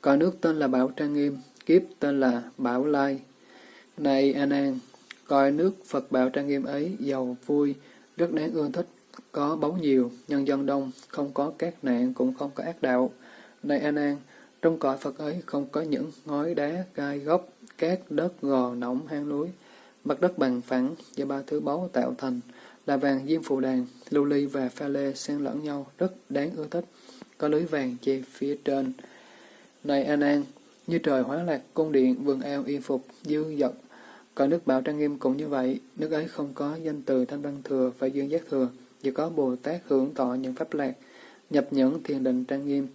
Có nước tên là Bảo Trang Nghiêm, kiếp tên là Bảo Lai. Này A coi nước Phật Bảo Trang Nghiêm ấy giàu vui, rất đáng ưa thích, có báu nhiều, nhân dân đông, không có các nạn, cũng không có ác đạo. Này A trong cõi Phật ấy không có những ngói đá, gai gốc, cát, đất, gò, nỏng, hang núi. Mặt đất bằng phẳng do ba thứ báu tạo thành là vàng diêm phù đàn, lưu ly và pha lê xen lẫn nhau, rất đáng ưa thích. Có lưới vàng che phía trên. Này an an như trời hóa lạc, cung điện, vườn ao, y phục, dư dật, cõi nước bảo trang nghiêm cũng như vậy, nước ấy không có danh từ thanh văn thừa và dương giác thừa, chỉ có Bồ Tát hưởng thọ những pháp lạc, nhập nhẫn thiền định trang nghiêm,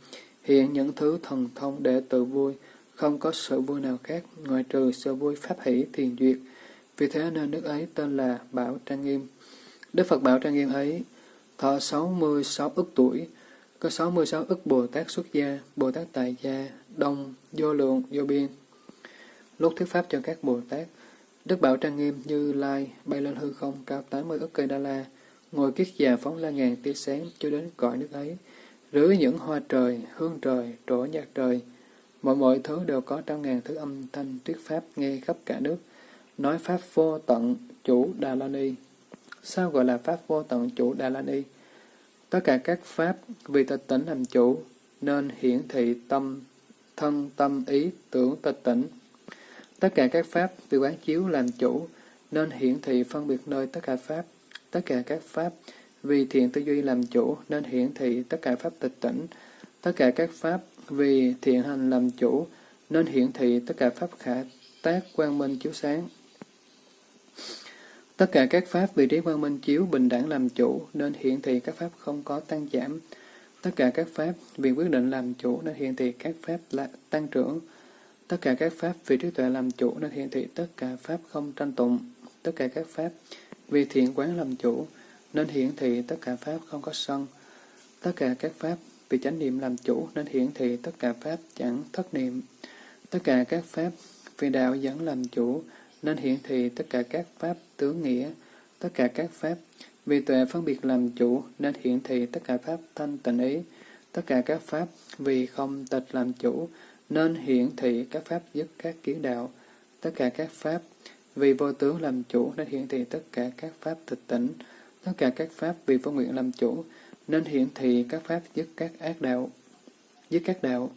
hiện những thứ thần thông để tự vui, không có sự vui nào khác ngoài trừ sự vui pháp hỷ thiền duyệt. Vì thế nên nước ấy tên là Bảo Trang Nghiêm. Đức Phật Bảo Trang Nghiêm ấy thọ 66 ức tuổi, có 66 ức Bồ Tát xuất gia, Bồ Tát tại gia, đông, vô lượng, vô biên. Lúc thuyết pháp cho các Bồ Tát, Đức Bảo Trang Nghiêm như lai bay lên hư không cao 80 ức cây đa la, ngồi kiết già phóng la ngàn tia sáng cho đến cõi nước ấy, rưới những hoa trời, hương trời, trổ nhạc trời. Mọi mọi thứ đều có trăm ngàn thứ âm thanh thuyết pháp nghe khắp cả nước, nói pháp vô tận chủ Đà La Ni. Sao gọi là pháp vô tận chủ Đà La Ni? Tất cả các pháp vì tịch tỉnh làm chủ, nên hiển thị tâm, thân tâm ý tưởng tịch tỉnh. Tất cả các pháp vì quán chiếu làm chủ, nên hiển thị phân biệt nơi tất cả pháp. Tất cả các pháp vì thiện tư duy làm chủ, nên hiển thị tất cả pháp tịch tỉnh. Tất cả các pháp vì thiện hành làm chủ, nên hiển thị tất cả pháp khả tác quang minh chiếu sáng. Tất cả các pháp vì trí quang minh chiếu bình đẳng làm chủ, nên hiện thị các pháp không có tăng giảm. Tất cả các pháp vì quyết định làm chủ, nên hiện thị các pháp là tăng trưởng. Tất cả các pháp vì trí tuệ làm chủ, nên hiện thị tất cả pháp không tranh tụng. Tất cả các pháp vì thiện quán làm chủ, nên hiển thị tất cả pháp không có sân. Tất cả các pháp vì chánh niệm làm chủ, nên hiển thị tất cả pháp chẳng thất niệm. Tất cả các pháp vì đạo dẫn làm chủ, nên hiển thị tất cả các pháp tướng nghĩa, tất cả các pháp vì tuệ phân biệt làm chủ, nên hiển thị tất cả pháp thanh tịnh ý, tất cả các pháp vì không tịch làm chủ, nên hiển thị các pháp dứt các kiến đạo, tất cả các pháp vì vô tướng làm chủ, nên hiển thị tất cả các pháp tịch tỉnh, tất cả các pháp vì vô nguyện làm chủ, nên hiển thị các pháp dứt các ác đạo, dứt các đạo.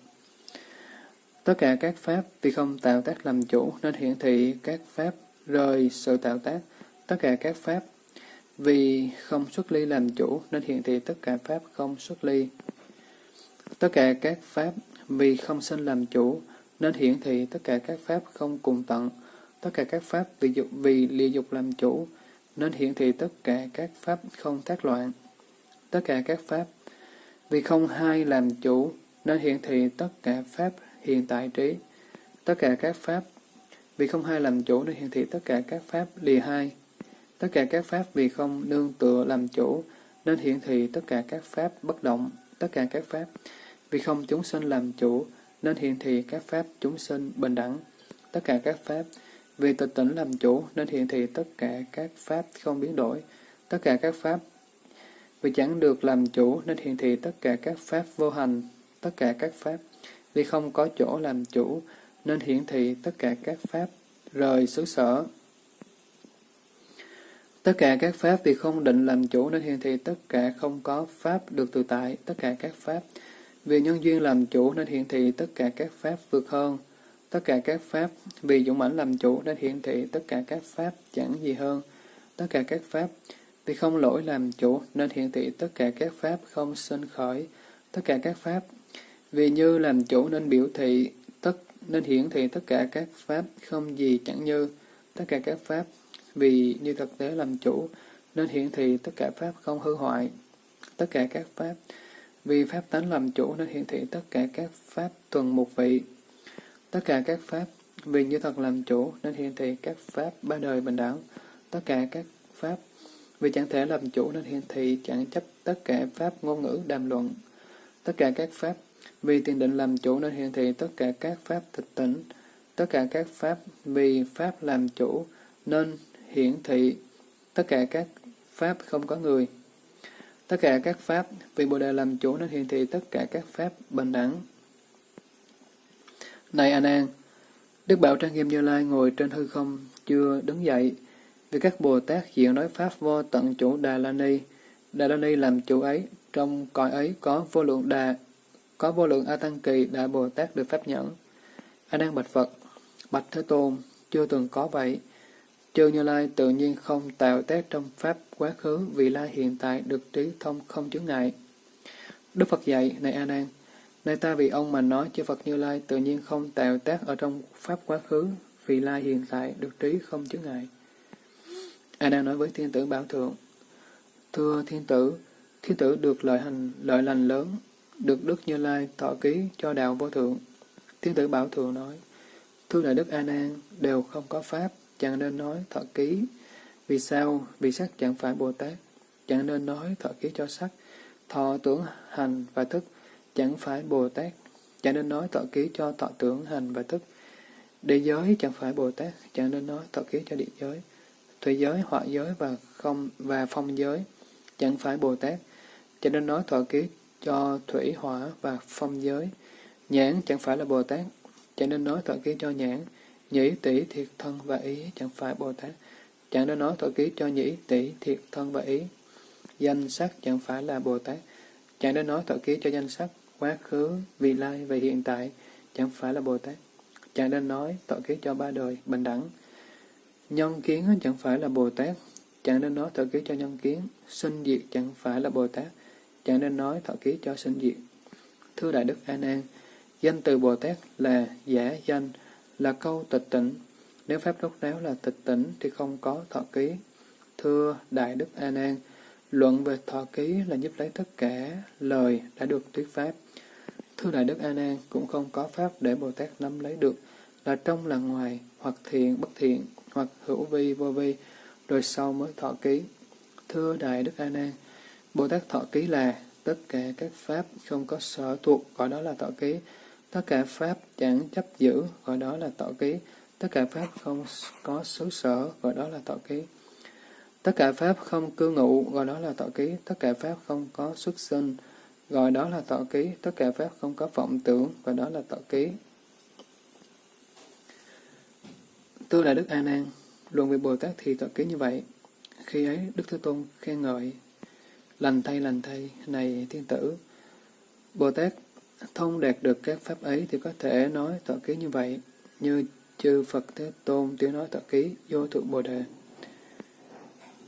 Tất cả các pháp vì không tạo tác làm chủ, nên hiển thị các pháp rời sự tạo tác. Tất cả các pháp vì không xuất ly làm chủ, nên hiển thị tất cả pháp không xuất ly. Tất cả các pháp vì không sinh làm chủ, nên hiển thị tất cả các pháp không cùng tận. Tất cả các pháp vì dục, vì lìa dục làm chủ, nên hiển thị tất cả các pháp không tác loạn. Tất cả các pháp vì không hai làm chủ, nên hiển thị tất cả pháp hiện tại trí. Tất cả các pháp, vì không hai làm chủ nên hiển thị tất cả các pháp lìa hai. Tất cả các pháp vì không nương tựa làm chủ nên hiển thị tất cả các pháp bất động. Tất cả các pháp vì không chúng sinh làm chủ nên hiển thị các pháp chúng sinh bình đẳng. Tất cả các pháp vì tịch tỉnh làm chủ nên hiển thị tất cả các pháp không biến đổi. Tất cả các pháp vì chẳng được làm chủ nên hiển thị tất cả các pháp vô hành. Tất cả các pháp vì không có chỗ làm chủ, nên hiển thị tất cả các pháp rời xứ sở. Tất cả các pháp vì không định làm chủ nên hiển thị tất cả không có pháp được tự tại, tất cả các pháp vì nhân duyên làm chủ nên hiển thị tất cả các pháp vượt hơn, tất cả các pháp vì dũng mãnh làm chủ nên hiển thị tất cả các pháp chẳng gì hơn, tất cả các pháp vì không lỗi làm chủ nên hiển thị tất cả các pháp không sinh khởi, tất cả các pháp vì như làm chủ nên biểu thị, tất nên hiển thị tất cả các pháp không gì chẳng như, tất cả các pháp. Vì như thực tế làm chủ nên hiển thị tất cả pháp không hư hoại, tất cả các pháp. Vì pháp tánh làm chủ nên hiển thị tất cả các pháp tuần một vị, tất cả các pháp. Vì như thật làm chủ nên hiển thị các pháp ba đời bình đẳng, tất cả các pháp. Vì chẳng thể làm chủ nên hiển thị chẳng chấp tất cả pháp ngôn ngữ đàm luận, tất cả các pháp vì tiền định làm chủ nên hiển thị tất cả các pháp tịch tỉnh, tất cả các pháp vì pháp làm chủ nên hiển thị tất cả các pháp không có người. Tất cả các pháp vì Bồ Đề làm chủ nên hiển thị tất cả các pháp bình đẳng. Này An An, Đức Bảo Trang Nghiêm Như Lai ngồi trên hư không chưa đứng dậy, vì các Bồ Tát diện nói pháp vô tận chủ Đà La Ni. Đà La Ni làm chủ ấy, trong cõi ấy có vô lượng đà có vô lượng A Tăng Kỳ Đại Bồ Tát được pháp nhẫn. A Nan bạch Phật, bạch Thế Tôn, chưa từng có vậy. Chư Như Lai tự nhiên không tạo tác trong pháp quá khứ vì lai hiện tại được trí thông không chướng ngại. Đức Phật dạy, này A Nan, nay ta vì ông mà nói chư Phật Như Lai tự nhiên không tạo tác ở trong pháp quá khứ vì lai hiện tại được trí không chướng ngại. A Nan nói với thiên tử Bảo Thượng, Thưa thiên tử, thiên tử được lợi hành lợi lành lớn được Đức Như Lai thọ ký cho đạo vô thượng. Thiên tử Bảo Thượng nói, Thưa Đại Đức A Nan, đều không có Pháp, chẳng nên nói thọ ký. Vì sao? Vì sắc chẳng phải Bồ Tát, chẳng nên nói thọ ký cho sắc. Thọ tưởng hành và thức chẳng phải Bồ Tát, chẳng nên nói thọ ký cho thọ tưởng hành và thức. Địa giới chẳng phải Bồ Tát, chẳng nên nói thọ ký cho địa giới. Thủy giới, họa giới và không và phong giới chẳng phải Bồ Tát, chẳng nên nói thọ ký cho thủy, hỏa và phong giới. Nhãn chẳng phải là Bồ Tát, chẳng nên nói thọ ký cho nhãn. Nhĩ, tỷ, thiệt thân và ý chẳng phải Bồ Tát, chẳng nên nói thọ ký cho nhĩ, tỷ, thiệt thân và ý. Danh sắc chẳng phải là Bồ Tát, chẳng nên nói thọ ký cho danh sắc, quá khứ, vị lai và hiện tại chẳng phải là Bồ Tát. Chẳng nên nói thọ ký cho ba đời, bình đẳng. Nhân kiến chẳng phải là Bồ Tát, chẳng nên nói thọ ký cho nhân kiến. Sinh diệt chẳng phải là Bồ Tát, chẳng nên nói thọ ký cho sinh diệt. Thưa Đại Đức An An, danh từ Bồ Tát là giả danh, là câu tịch tỉnh. Nếu Pháp đốc đáo là tịch tỉnh thì không có thọ ký. Thưa Đại Đức An An, luận về thọ ký là giúp lấy tất cả lời đã được thuyết Pháp. Thưa Đại Đức An An, cũng không có Pháp để Bồ Tát nắm lấy được là trong là ngoài, hoặc thiện, bất thiện, hoặc hữu vi, vô vi, rồi sau mới thọ ký. Thưa Đại Đức An An, Bồ Tát thọ ký là tất cả các pháp không có sở thuộc, gọi đó là thọ ký. Tất cả pháp chẳng chấp giữ, gọi đó là thọ ký. Tất cả pháp không có xứ sở, gọi đó là thọ ký. Tất cả pháp không cư ngụ, gọi đó là thọ ký. Tất cả pháp không có xuất sinh, gọi đó là thọ ký. Tất cả pháp không có vọng tưởng, gọi đó là thọ ký. Tôi là Đức A Nan, luận về Bồ Tát thì thọ ký như vậy. Khi ấy Đức Thế Tôn khen ngợi, lành thay lành thay, này thiên tử. Bồ Tát thông đạt được các pháp ấy thì có thể nói tọa ký như vậy, như chư Phật Thế Tôn tiếng nói tọa ký vô thượng Bồ Đề.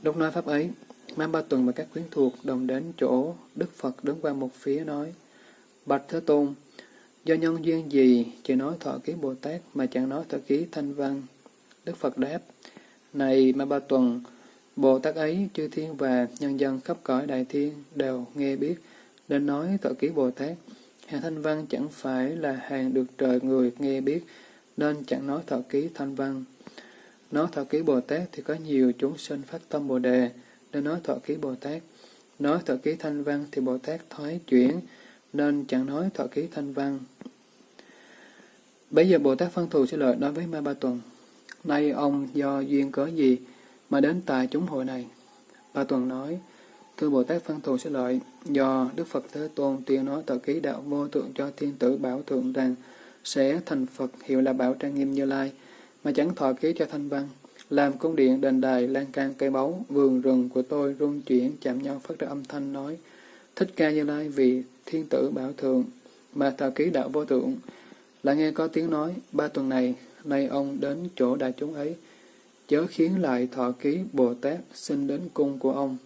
Lúc nói pháp ấy, Mang Ba Tuần và các quyến thuộc đồng đến chỗ Đức Phật đứng qua một phía nói, Bạch Thế Tôn, do nhân duyên gì chỉ nói thọ ký Bồ Tát mà chẳng nói thọ ký thanh văn Đức Phật đáp, Này Ma Ba Tuần, Bồ Tát ấy, chư thiên và nhân dân khắp cõi đại thiên đều nghe biết, nên nói tội ký Bồ Tát. Hàng thanh văn chẳng phải là hàng được trời người nghe biết, nên chẳng nói thọ ký thanh văn. Nói thọ ký Bồ Tát thì có nhiều chúng sinh phát tâm Bồ Đề, nên nói thọ ký Bồ Tát. Nói thọ ký thanh văn thì Bồ Tát thoái chuyển, nên chẳng nói thọ ký thanh văn. Bây giờ Bồ Tát phân thù sẽ lợi nói với Ma Ba Tuần. Nay ông do duyên cớ gì mà đến tại chúng hội này? Ba Tuần nói, Thưa Bồ Tát Văn Thù sẽ lợi, do Đức Phật Thế Tôn tuyên nói tờ ký đạo vô tượng cho thiên tử bảo thượng rằng sẽ thành Phật hiệu là Bảo Trang Nghiêm Như Lai, mà chẳng thọ ký cho thanh văn. Làm cung điện, đền đài, lan can, cây báu, vườn rừng của tôi rung chuyển chạm nhau phát ra âm thanh nói, Thích ca Như Lai vì thiên tử bảo thượng, mà tờ ký đạo vô tượng. Lại nghe có tiếng nói, ba tuần này nay ông đến chỗ đại chúng ấy, chớ khiến lại thọ ký Bồ Tát xin đến cung của ông.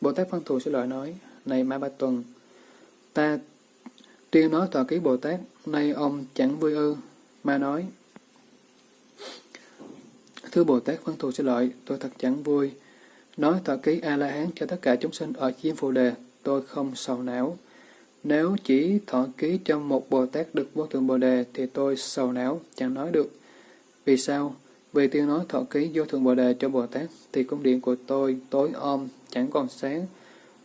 Bồ Tát Văn Thù sẽ lợi nói, này Ma Ba Tuần, ta tuyên nói thọ ký Bồ Tát, nay ông chẳng vui ư, ma nói. Thưa Bồ Tát Văn Thù sẽ lợi, tôi thật chẳng vui. Nói thọ ký A-la-hán cho tất cả chúng sinh ở chiêm phù đề, tôi không sầu não. Nếu chỉ thọ ký cho một Bồ Tát được vô thượng Bồ Đề thì tôi sầu não, chẳng nói được. Vì sao? Vì tiên nói thọ ký vô thượng Bồ Đề cho Bồ Tát thì cung điện của tôi tối om, chẳng còn sáng.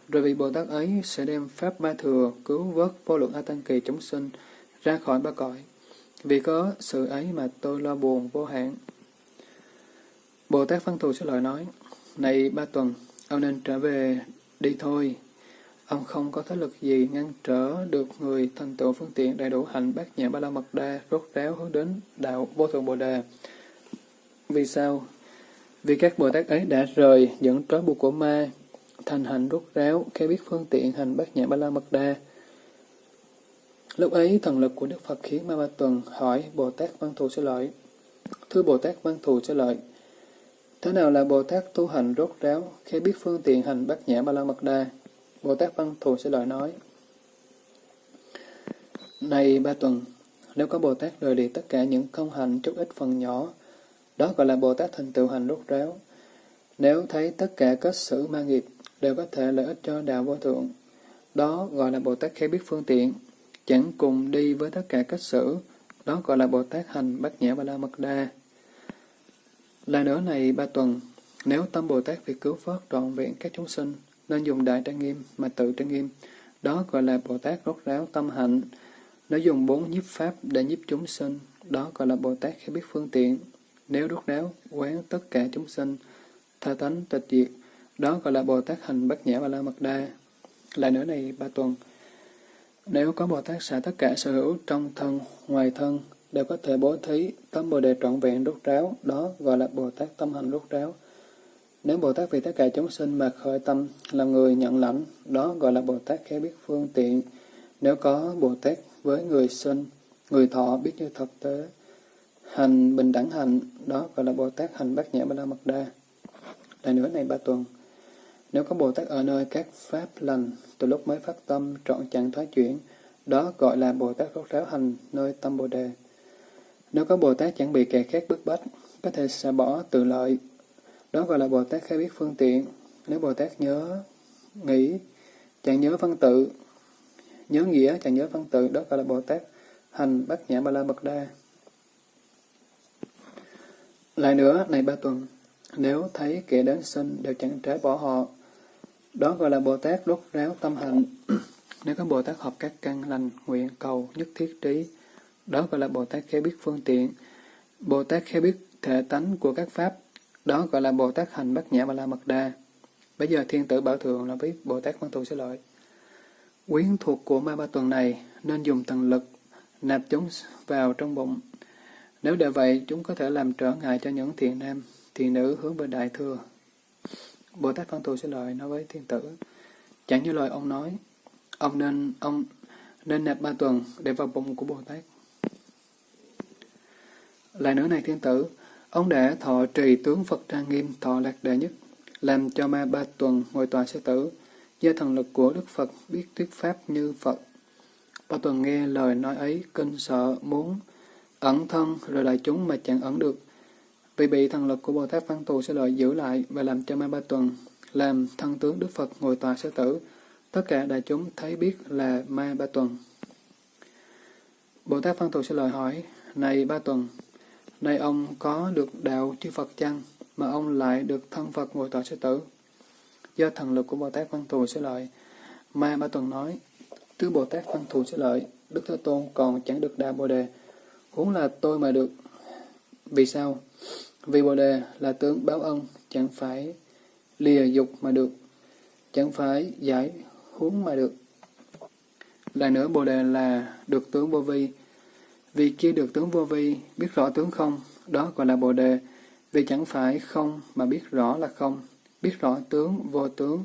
Rồi vì Bồ Tát ấy sẽ đem Pháp Ba Thừa cứu vớt vô lượng A Tăng Kỳ chúng sinh ra khỏi ba cõi. Vì có sự ấy mà tôi lo buồn vô hạn. Bồ Tát Văn Thù sẽ lời nói, Này ba tuần, ông nên trở về đi thôi. Ông không có thế lực gì ngăn trở được người thành tựu phương tiện đầy đủ hạnh bát nhã ba la mật đa rốt ráo hướng đến đạo vô thượng bồ đề. Vì sao? Vì các Bồ Tát ấy đã rời những trói buộc của ma, thành hạnh rốt ráo, khi biết phương tiện hành bát nhã ba la mật đa. Lúc ấy, thần lực của Đức Phật khiến Ma Ba Tuần hỏi Bồ Tát Văn Thù sẽ lợi. Thưa Bồ Tát Văn Thù sẽ lợi, thế nào là Bồ Tát tu hành rốt ráo khi biết phương tiện hành bát nhã ba la mật đa? Bồ Tát Văn Thù sẽ lợi nói. Này ba tuần, nếu có Bồ Tát rời đi tất cả những công hành chút ít phần nhỏ, đó gọi là Bồ Tát thành tựu hành rốt ráo. Nếu thấy tất cả các sự ma nghiệp đều có thể lợi ích cho đạo vô thượng, đó gọi là Bồ Tát khai biết phương tiện, chẳng cùng đi với tất cả các sự, đó gọi là Bồ Tát hành bát nhã ba la mật đa. Là nữa này ba tuần, nếu tâm Bồ Tát việc cứu vớt trọn vẹn các chúng sinh, nên dùng đại trang nghiêm mà tự trang nghiêm. Đó gọi là Bồ Tát rốt ráo tâm hạnh. Nó dùng bốn nhiếp pháp để nhiếp chúng sinh. đó gọi là Bồ Tát khai biết phương tiện. Nếu rút ráo, quán tất cả chúng sinh, tha tánh tịch diệt, đó gọi là Bồ Tát hành bát nhã và la mật đa. Lại nữa này ba tuần. Nếu có Bồ Tát xả tất cả sở hữu trong thân, ngoài thân, đều có thể bố thí, tâm Bồ Đề trọn vẹn rút ráo, đó gọi là Bồ Tát tâm hành rút ráo. Nếu Bồ Tát vì tất cả chúng sinh mà khởi tâm làm người nhận lãnh, đó gọi là Bồ Tát khéo biết phương tiện. Nếu có Bồ Tát với người sinh, người thọ biết như thực tế, hành bình đẳng hành, đó gọi là Bồ Tát hành bát nhã ba la mật đa. là nữa này ba tuần. Nếu có Bồ Tát ở nơi các pháp lành, từ lúc mới phát tâm trọn chẳng thoái chuyển, đó gọi là Bồ Tát rốt ráo hành nơi tâm Bồ Đề. Nếu có Bồ Tát chẳng bị kẻ khác bức bách, có thể xả bỏ tự lợi, đó gọi là Bồ Tát khai biết phương tiện. Nếu Bồ Tát nhớ, nghĩ, chẳng nhớ văn tự, nhớ nghĩa, chẳng nhớ văn tự, đó gọi là Bồ Tát hành bát nhã ba la mật đa. Lại nữa, này ba tuần, nếu thấy kẻ đến sinh đều chẳng trái bỏ họ, đó gọi là Bồ Tát đốt ráo tâm hạnh. Nếu có Bồ Tát học các căn lành, nguyện, cầu, nhất thiết trí, đó gọi là Bồ Tát khéo biết phương tiện. Bồ Tát khéo biết thể tánh của các pháp, đó gọi là Bồ Tát hành bát nhã ba la mật đa. Bây giờ thiên tử bảo thượng là biết Bồ Tát văn thù sẽ lợi. Quyến thuộc của ma ba tuần này nên dùng thần lực nạp chúng vào trong bụng. Nếu để vậy, chúng có thể làm trở ngại cho những thiền nam, thiền nữ hướng về đại thừa. Bồ Tát Văn Thù sẽ lời nói với thiên tử. Chẳng như lời ông nói, ông nên ông nên nạp ba tuần để vào bụng của Bồ Tát. Lại nữa này thiên tử, ông đã thọ trì tướng Phật trang nghiêm thọ lạc đệ nhất, làm cho ma ba tuần ngồi tòa sư tử, do thần lực của Đức Phật biết thuyết pháp như Phật. Ba tuần nghe lời nói ấy, kinh sợ, muốn ẩn thân rồi đại chúng mà chẳng ẩn được. Vì bị thần lực của Bồ Tát Văn Tù sẽ lợi giữ lại và làm cho ma ba tuần, làm thân tướng Đức Phật ngồi tòa sư tử. Tất cả đại chúng thấy biết là ma ba tuần. Bồ Tát Văn Tù sẽ lời hỏi, Này ba tuần, nay ông có được đạo chư Phật chăng, mà ông lại được thân Phật ngồi tòa sư tử? Do thần lực của Bồ Tát Văn Thù sẽ lợi, Ma Ba Tuần nói, Tứ Bồ Tát Văn Thù sẽ lợi, Đức Thế Tôn còn chẳng được đạo Bồ Đề, cũng là tôi mà được. Vì sao? Vì Bồ Đề là tướng báo ân, chẳng phải lìa dục mà được, chẳng phải giải huống mà được. Lại nữa Bồ Đề là được tướng vô vi, vì kia được tướng vô vi, biết rõ tướng không, đó gọi là Bồ Đề, vì chẳng phải không mà biết rõ là không, biết rõ tướng vô tướng.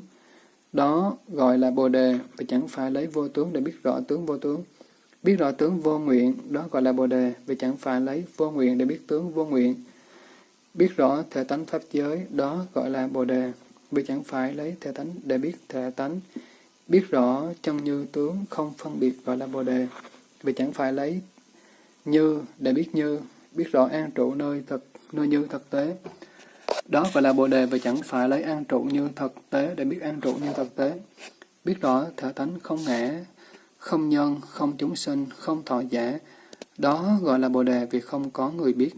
Đó gọi là Bồ Đề, vì chẳng phải lấy vô tướng để biết rõ tướng vô tướng. Biết rõ tướng vô nguyện, đó gọi là Bồ Đề, vì chẳng phải lấy vô nguyện để biết tướng vô nguyện. Biết rõ thể tánh pháp giới, đó gọi là Bồ Đề, vì chẳng phải lấy thể tánh để biết thể tánh. Biết rõ chân như tướng không phân biệt gọi là Bồ Đề, vì chẳng phải lấy như để biết như, biết rõ an trụ nơi thực, nơi như thực tế. Đó gọi là Bồ Đề và chẳng phải lấy an trụ như thực tế để biết an trụ như thực tế. Biết rõ thể tánh không ngã, không nhân, không chúng sinh, không thọ giả. Đó gọi là Bồ Đề vì không có người biết.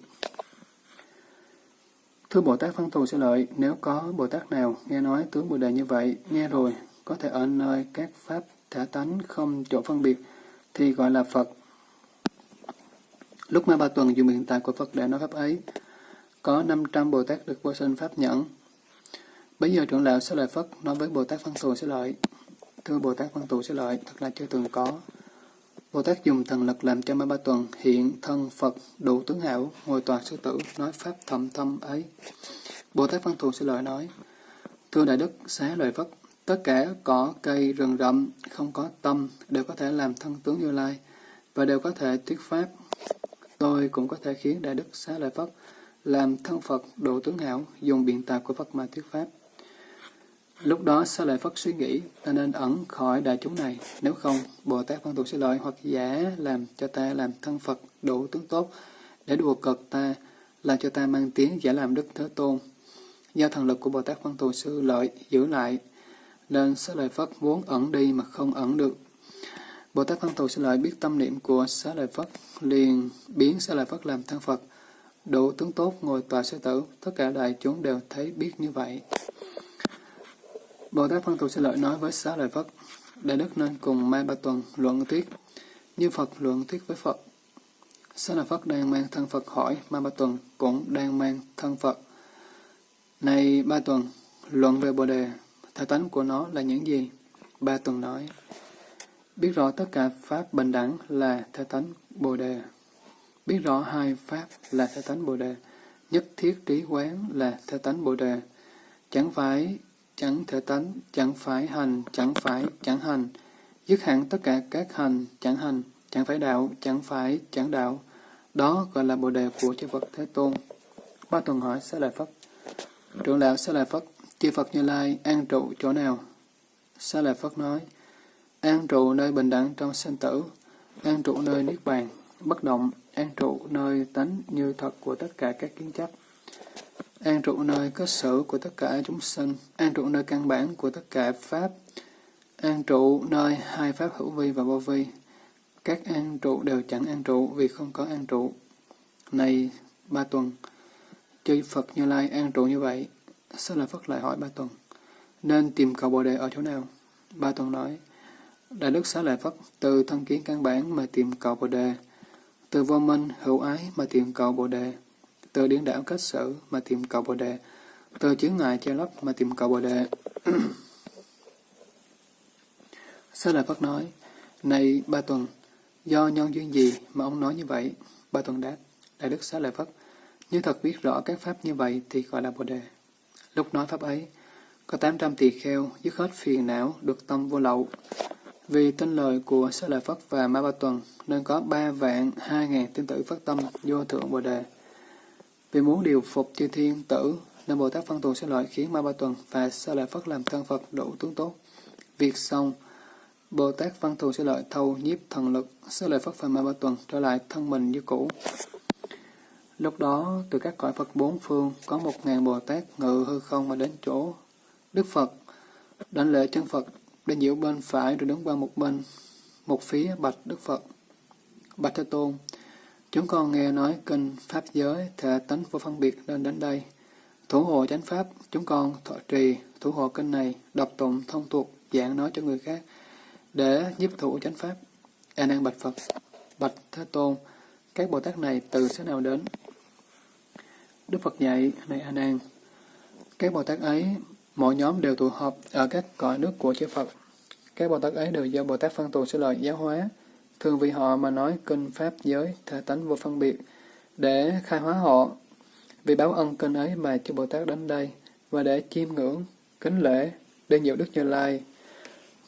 Thưa Bồ Tát Văn Thù sẽ lợi, nếu có Bồ Tát nào nghe nói tướng Bồ Đề như vậy, nghe rồi, có thể ở nơi các pháp thả tánh không chỗ phân biệt, thì gọi là Phật. Lúc Ma Ba Tuần dùng hiện tại của Phật để nói pháp ấy, có 500 Bồ Tát được vô sinh Pháp nhẫn. Bây giờ trưởng lão sẽ lợi phật nói với Bồ Tát Văn Thù sẽ lợi. Thưa Bồ Tát Văn Thù sẽ lợi, thật là chưa từng có. Bồ Tát dùng thần lực làm cho Ma Ba Tuần hiện thân Phật đủ tướng hảo, ngồi tòa sư tử, nói Pháp thầm thâm ấy. Bồ Tát Văn Thù sẽ lợi nói, Thưa Đại Đức, xá lợi phật tất cả cỏ, cây, rừng rậm, không có tâm, đều có thể làm thân tướng Như Lai, và đều có thể thuyết Pháp. Tôi cũng có thể khiến Đại Đức xá lợi phật làm thân Phật độ tướng hảo, dùng biện tạp của Phật mà thuyết Pháp. Lúc đó Sa Lợi Phất suy nghĩ, ta nên ẩn khỏi đại chúng này, nếu không, Bồ Tát Văn Thù sẽ lợi hoặc giả làm cho ta làm thân Phật độ tướng tốt, để đùa cợt ta, làm cho ta mang tiếng giả làm Đức Thế Tôn. Do thần lực của Bồ Tát Văn Thù sư lợi giữ lại, nên Sa Lợi Phất muốn ẩn đi mà không ẩn được. Bồ Tát Văn Thù sư lợi biết tâm niệm của Sa Lợi Phất, liền biến Sa Lợi Phất làm thân Phật, Đủ tướng tốt ngồi tòa sư tử, tất cả đại chúng đều thấy biết như vậy. Bồ Tát Phân Thù Sư Lợi nói với Xá Lợi Phất, Đại Đức nên cùng Mai Ba Tuần luận thuyết, như Phật luận thuyết với Phật. Xá lợi Phất đang mang thân Phật hỏi, mai Ba Tuần cũng đang mang thân Phật. Này Ba Tuần, luận về Bồ Đề, thể tánh của nó là những gì? Ba Tuần nói, biết rõ tất cả Pháp bình đẳng là thể tánh Bồ Đề. Biết rõ hai Pháp là thể tánh Bồ Đề. Nhất thiết trí quán là thể tánh Bồ Đề. Chẳng phải chẳng thể tánh, chẳng phải hành, chẳng phải chẳng hành. Dứt hẳn tất cả các hành, chẳng hành, chẳng phải đạo, chẳng phải chẳng đạo. Đó gọi là Bồ Đề của chư Phật Thế Tôn. Ba tuần hỏi Sa Lợi Phất. Trưởng lão Sa Lợi Phất, chư Phật Như Lai an trụ chỗ nào? Sa Lợi Phất nói, an trụ nơi bình đẳng trong sinh tử, an trụ nơi niết bàn, bất động, an trụ nơi tánh như thật của tất cả các kiến chấp, an trụ nơi cơ sở của tất cả chúng sinh, an trụ nơi căn bản của tất cả pháp, an trụ nơi hai pháp hữu vi và vô vi. Các an trụ đều chẳng an trụ vì không có an trụ. Này ba tuần, chư Phật Như Lai an trụ như vậy, sao là phật lại hỏi ba tuần, nên tìm cầu Bồ Đề ở chỗ nào? Ba tuần nói, Đại Đức Xá Lợi Phất từ thân kiến căn bản mà tìm cầu Bồ Đề, từ vô minh hữu ái mà tìm cầu Bồ Đề, từ điển đảo kết xử mà tìm cầu Bồ Đề, từ chướng ngại che lấp mà tìm cầu Bồ Đề. Xá Lợi Phất nói, Này Ba Tuần, do nhân duyên gì mà ông nói như vậy? Ba Tuần đáp, Đại Đức Xá Lợi Phất, nếu thật biết rõ các pháp như vậy thì gọi là Bồ Đề. Lúc nói pháp ấy, có 800 tỳ kheo dứt hết phiền não, được tâm vô lậu. Vì tin lời của Xá Lợi Phất và Ma Ba Tuần, nên có ba vạn hai ngàn tín tử phát tâm vô thượng Bồ Đề. Vì muốn điều phục chư thiên tử, nên Bồ Tát Văn Thù sẽ lợi khiến Ma Ba Tuần và Xá Lợi Phất làm thân Phật đủ tướng tốt. Việc xong, Bồ Tát Văn Thù sẽ lợi thâu nhiếp thần lực, Xá Lợi Phất và Ma Ba Tuần trở lại thân mình như cũ. Lúc đó, từ các cõi Phật bốn phương, có một ngàn Bồ Tát ngự hư không mà đến chỗ Đức Phật, đánh lễ chân Phật, đến giữa bên phải rồi đứng qua một bên, một phía bạch Đức Phật. Bạch Thế Tôn, chúng con nghe nói kinh Pháp giới, thể tánh vô phân biệt nên đến đây. Thủ hộ chánh Pháp, chúng con thọ trì, thủ hộ kinh này, đọc tụng, thông thuộc, giảng nói cho người khác, để giúp thủ chánh Pháp. A Nan Bạch Phật, Bạch Thế Tôn, các Bồ Tát này từ xứ nào đến? Đức Phật dạy, này A Nan, các Bồ Tát ấy, mỗi nhóm đều tụ họp ở các cõi nước của chư Phật. Các Bồ Tát ấy đều do Bồ Tát phân tù sẽ lời giáo hóa, thường vì họ mà nói kinh Pháp giới, thể tánh vô phân biệt, để khai hóa họ. Vì báo ân kinh ấy mà chư Bồ Tát đến đây, và để chiêm ngưỡng, kính lễ, để nhiều Đức Như Lai,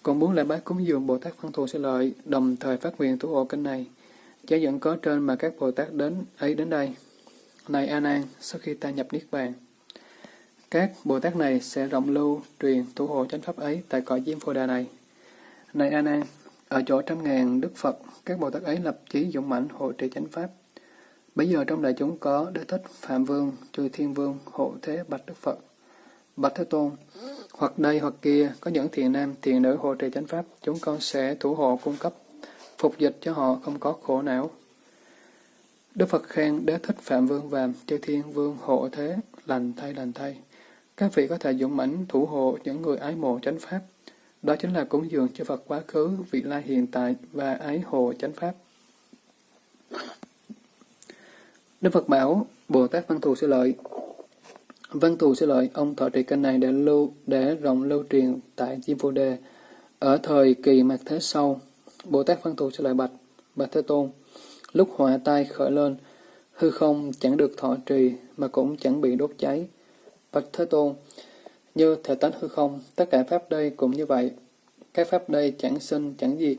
còn muốn lại bái cúng dường Bồ Tát phân thù sẽ lợi, đồng thời phát nguyện thủ hộ kinh này. Giá dẫn có trên mà các Bồ Tát đến ấy đến đây. Này A Nan, sau khi ta nhập Niết Bàn, các Bồ Tát này sẽ rộng lưu, truyền, thủ hộ chánh pháp ấy tại cõi Diêm Phù Đà này. Này A Nan, ở chỗ trăm ngàn Đức Phật, các Bồ Tát ấy lập chí dũng mãnh hộ trì chánh pháp. Bây giờ trong đại chúng có Đế Thích, Phạm Vương, Chư Thiên Vương, hộ thế Bạch Đức Phật. Bạch Thế Tôn, hoặc đây hoặc kia có những thiện nam, thiện nữ hộ trì chánh pháp, chúng con sẽ thủ hộ cung cấp, phục dịch cho họ không có khổ não. Đức Phật khen Đế Thích Phạm Vương và Chư Thiên Vương hộ thế, lành thay lành thay. Các vị có thể dũng mãnh thủ hộ những người ái mộ chánh pháp. Đó chính là cúng dường cho Phật quá khứ, vị lai hiện tại và ái hộ chánh pháp. Đức Phật bảo, Bồ Tát Văn Thù sẽ lợi. Văn Thù sẽ lợi, ông thọ trì kênh này để lưu, để rộng lưu truyền tại Diêm Phù Đề. Ở thời kỳ mạt thế sau, Bồ Tát Văn Thù sẽ lợi bạch, bạch Thế Tôn. Lúc họa tai khởi lên, hư không chẳng được thọ trì mà cũng chẳng bị đốt cháy. Bạch Thế Tôn, như thể tánh hư không, tất cả Pháp đây cũng như vậy. Các Pháp đây chẳng sinh, chẳng diệt.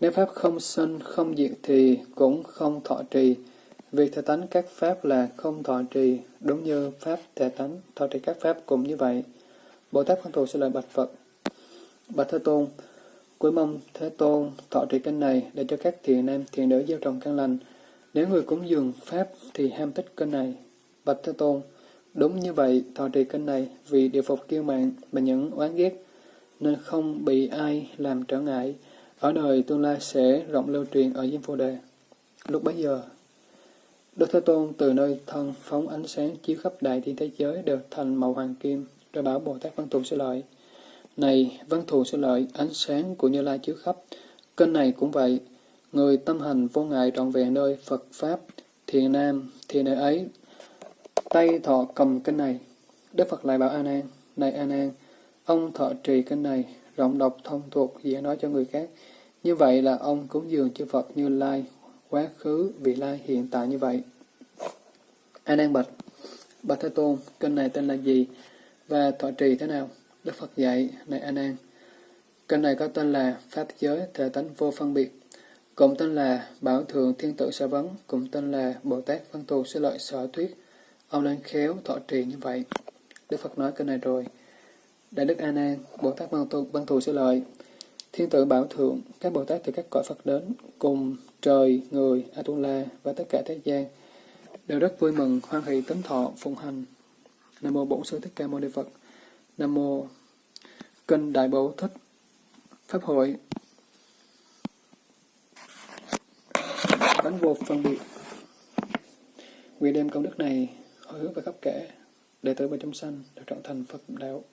Nếu Pháp không sinh, không diệt thì cũng không thọ trì. Vì thể tánh các Pháp là không thọ trì, đúng như Pháp thể tánh, thọ trì các Pháp cũng như vậy. Bồ Tát Văn Thù sẽ lời Bạch Phật. Bạch Thế Tôn, cuối mong Thế Tôn thọ trì kinh này để cho các thiện nam, thiện nữ gieo trồng căn lành. Nếu người cúng dường Pháp thì ham thích kinh này. Bạch Thế Tôn, Đúng như vậy, thọ trì kinh này vì điều phục kiêu mạng và những oán ghét, nên không bị ai làm trở ngại. Ở đời tương lai sẽ rộng lưu truyền ở Diêm Phù Đề. Lúc bấy giờ, Đức Thế Tôn từ nơi thân phóng ánh sáng chiếu khắp đại thiên thế giới đều thành màu hoàng kim, rồi bảo Bồ Tát Văn Thù sẽ lợi. Này, Văn Thù sẽ lợi, ánh sáng của Như Lai chiếu khắp. Kênh này cũng vậy, Người tâm hành vô ngại trọn vẹn nơi Phật Pháp, thiền nam, thì nơi ấy, tay thọ cầm kinh này. Đức Phật lại bảo A Nan, này A Nan, ông thọ trì kinh này, rộng đọc thông thuộc dễ nói cho người khác. Như vậy là ông cúng dường chư Phật như lai, quá khứ, vị lai, hiện tại như vậy. A Nan bạch, bạch Thế Tôn, kinh này tên là gì và thọ trì thế nào? Đức Phật dạy, này A Nan, kinh này có tên là Pháp giới thể tánh vô phân biệt, cũng tên là Bảo Thượng Thiên Tử Sở Vấn, cũng tên là Bồ Tát Văn Thù Sư Lợi Sở Thuyết. Ông nên khéo thọ trì như vậy. Đức Phật nói kinh này rồi. Đại Đức A Nan, Bồ Tát Văn Thù, Văn Thù Sư Lợi, Thiên Tử Bảo Thượng, các Bồ Tát từ các cõi Phật đến, cùng trời, người, Atula và tất cả thế gian, đều rất vui mừng, hoan hỷ tấm thọ, phụng hành. Nam mô Bổn Sư Thích Ca Mâu Ni Phật. Nam mô Kinh Đại Bổ Thích Pháp hội Bánh vô phân biệt Nguyện đem công đức này hồi hướng về khắp kẻ đệ tử bên trong sanh được trở thành Phật đạo.